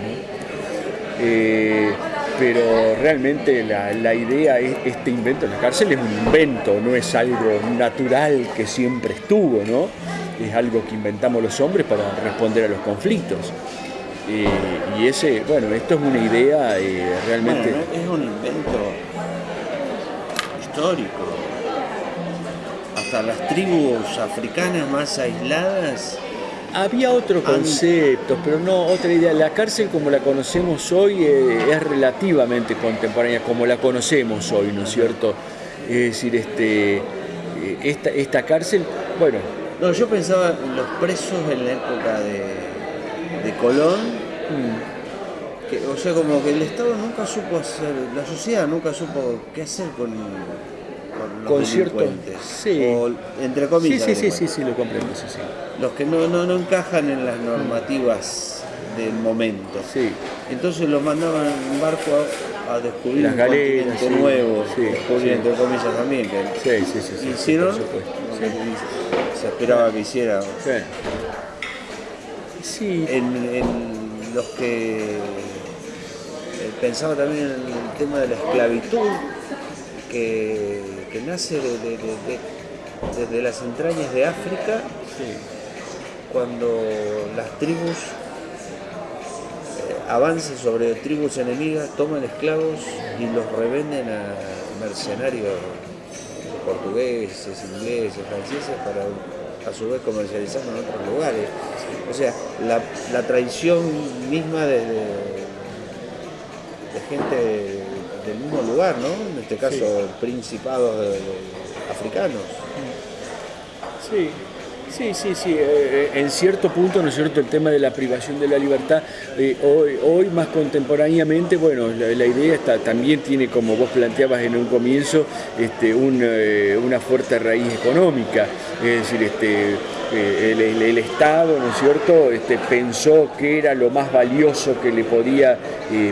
Eh, pero realmente la, idea es este invento en la cárcel es un invento, no es algo natural que siempre estuvo, ¿no? Es algo que inventamos los hombres para responder a los conflictos. Eh, y ese, bueno, esto es una idea eh, realmente... es un invento histórico, hasta las tribus africanas más aisladas. Había otros conceptos, pero no otra idea. La cárcel como la conocemos hoy eh, es relativamente contemporánea, como la conocemos hoy, ¿no es cierto? Es decir, este, eh, esta, esta cárcel, bueno... No, yo pensaba en los presos en la época de, de Colón, mm. que, o sea, como que el Estado nunca supo hacer, la sociedad nunca supo qué hacer con con cierto sí. entre comillas. Sí, sí, sí, sí, lo comprendo, sí, sí. Los que no, no, no encajan en las normativas del momento. Sí. Entonces los mandaban en barco a, descubrir las un galeras, sí, nuevo, sí, descubrir entre comillas también. Que sí, sí, sí, hicieron, se esperaba que hiciera. Sí. En, en los que eh, pensaba también en el tema de la esclavitud, que que nace desde las entrañas de África, cuando las tribus eh, avanzan sobre tribus enemigas, toman esclavos y los revenden a mercenarios portugueses, ingleses, franceses, para a su vez comercializarlo en otros lugares. O sea, la, traición misma de, de gente del mismo lugar, ¿no? En este caso, principados africanos. Sí, Sí, sí, sí. Eh, eh, en cierto punto, ¿no es cierto?, el tema de la privación de la libertad, eh, hoy, más contemporáneamente, bueno, la, idea también tiene, como vos planteabas en un comienzo, este, una fuerte raíz económica. Es decir, este, el, Estado, ¿no es cierto?, este, pensó que era lo más valioso que le podía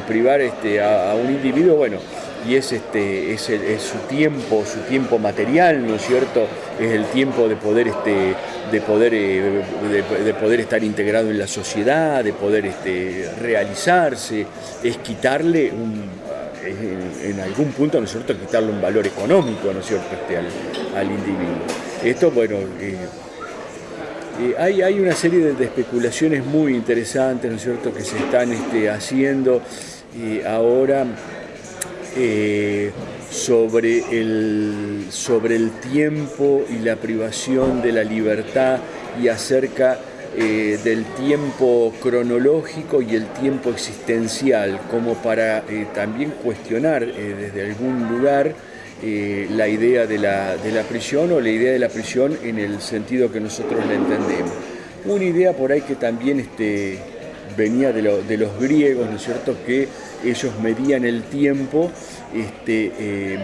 privar este, a, a un individuo, bueno, y es, este, es, su tiempo, su tiempo material, ¿no es cierto? Es el tiempo de poder, este, de poder, eh, de, poder estar integrado en la sociedad, de poder este, realizarse, es quitarle en, algún punto, ¿no es cierto?, quitarle un valor económico, ¿no es cierto?, este, al, individuo. Esto, bueno, eh, eh, hay, hay, una serie de, especulaciones muy interesantes, ¿no es cierto?, que se están este, haciendo ahora eh, sobre, el, sobre el tiempo y la privación de la libertad y acerca eh, del tiempo cronológico y el tiempo existencial, como para eh, también cuestionar desde algún lugar la idea de la, de la, prisión o la idea de la prisión en el sentido que nosotros la entendemos. Una idea por ahí que también este, venía de, de los griegos, ¿no es cierto?, que ellos medían el tiempo este, em,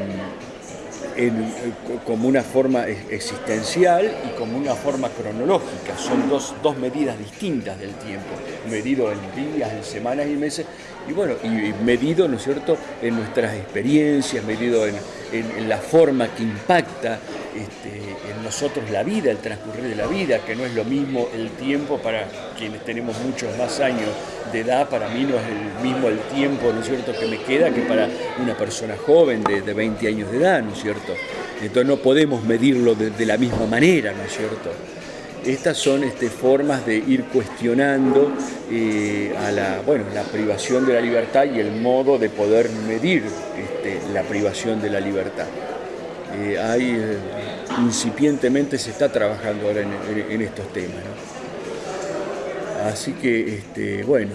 como una forma existencial y como una forma cronológica. Son dos, medidas distintas del tiempo, medido en días, en semanas y meses, y bueno, y medido, ¿no es cierto?, en nuestras experiencias, medido en, la forma que impacta este, en nosotros la vida, el transcurrir de la vida, que no es lo mismo el tiempo para quienes tenemos muchos más años de edad, para mí no es el mismo el tiempo, ¿no es cierto?, que me queda que para una persona joven de, de 20 años de edad, ¿no es cierto? Entonces no podemos medirlo de, la misma manera, ¿no es cierto? Estas son este, formas de ir cuestionando eh, a la, bueno, la privación de la libertad y el modo de poder medir este, la privación de la libertad. Eh, hay, eh, incipientemente se está trabajando ahora en, en- en estos temas. ¿no? Así que, este, bueno,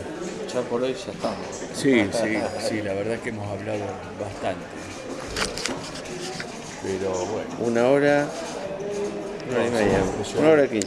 Ya por hoy ya estamos. sí, sí, sí, la verdad que hemos hablado bastante. Pero bueno. Una hora, una hora y media, una hora quince.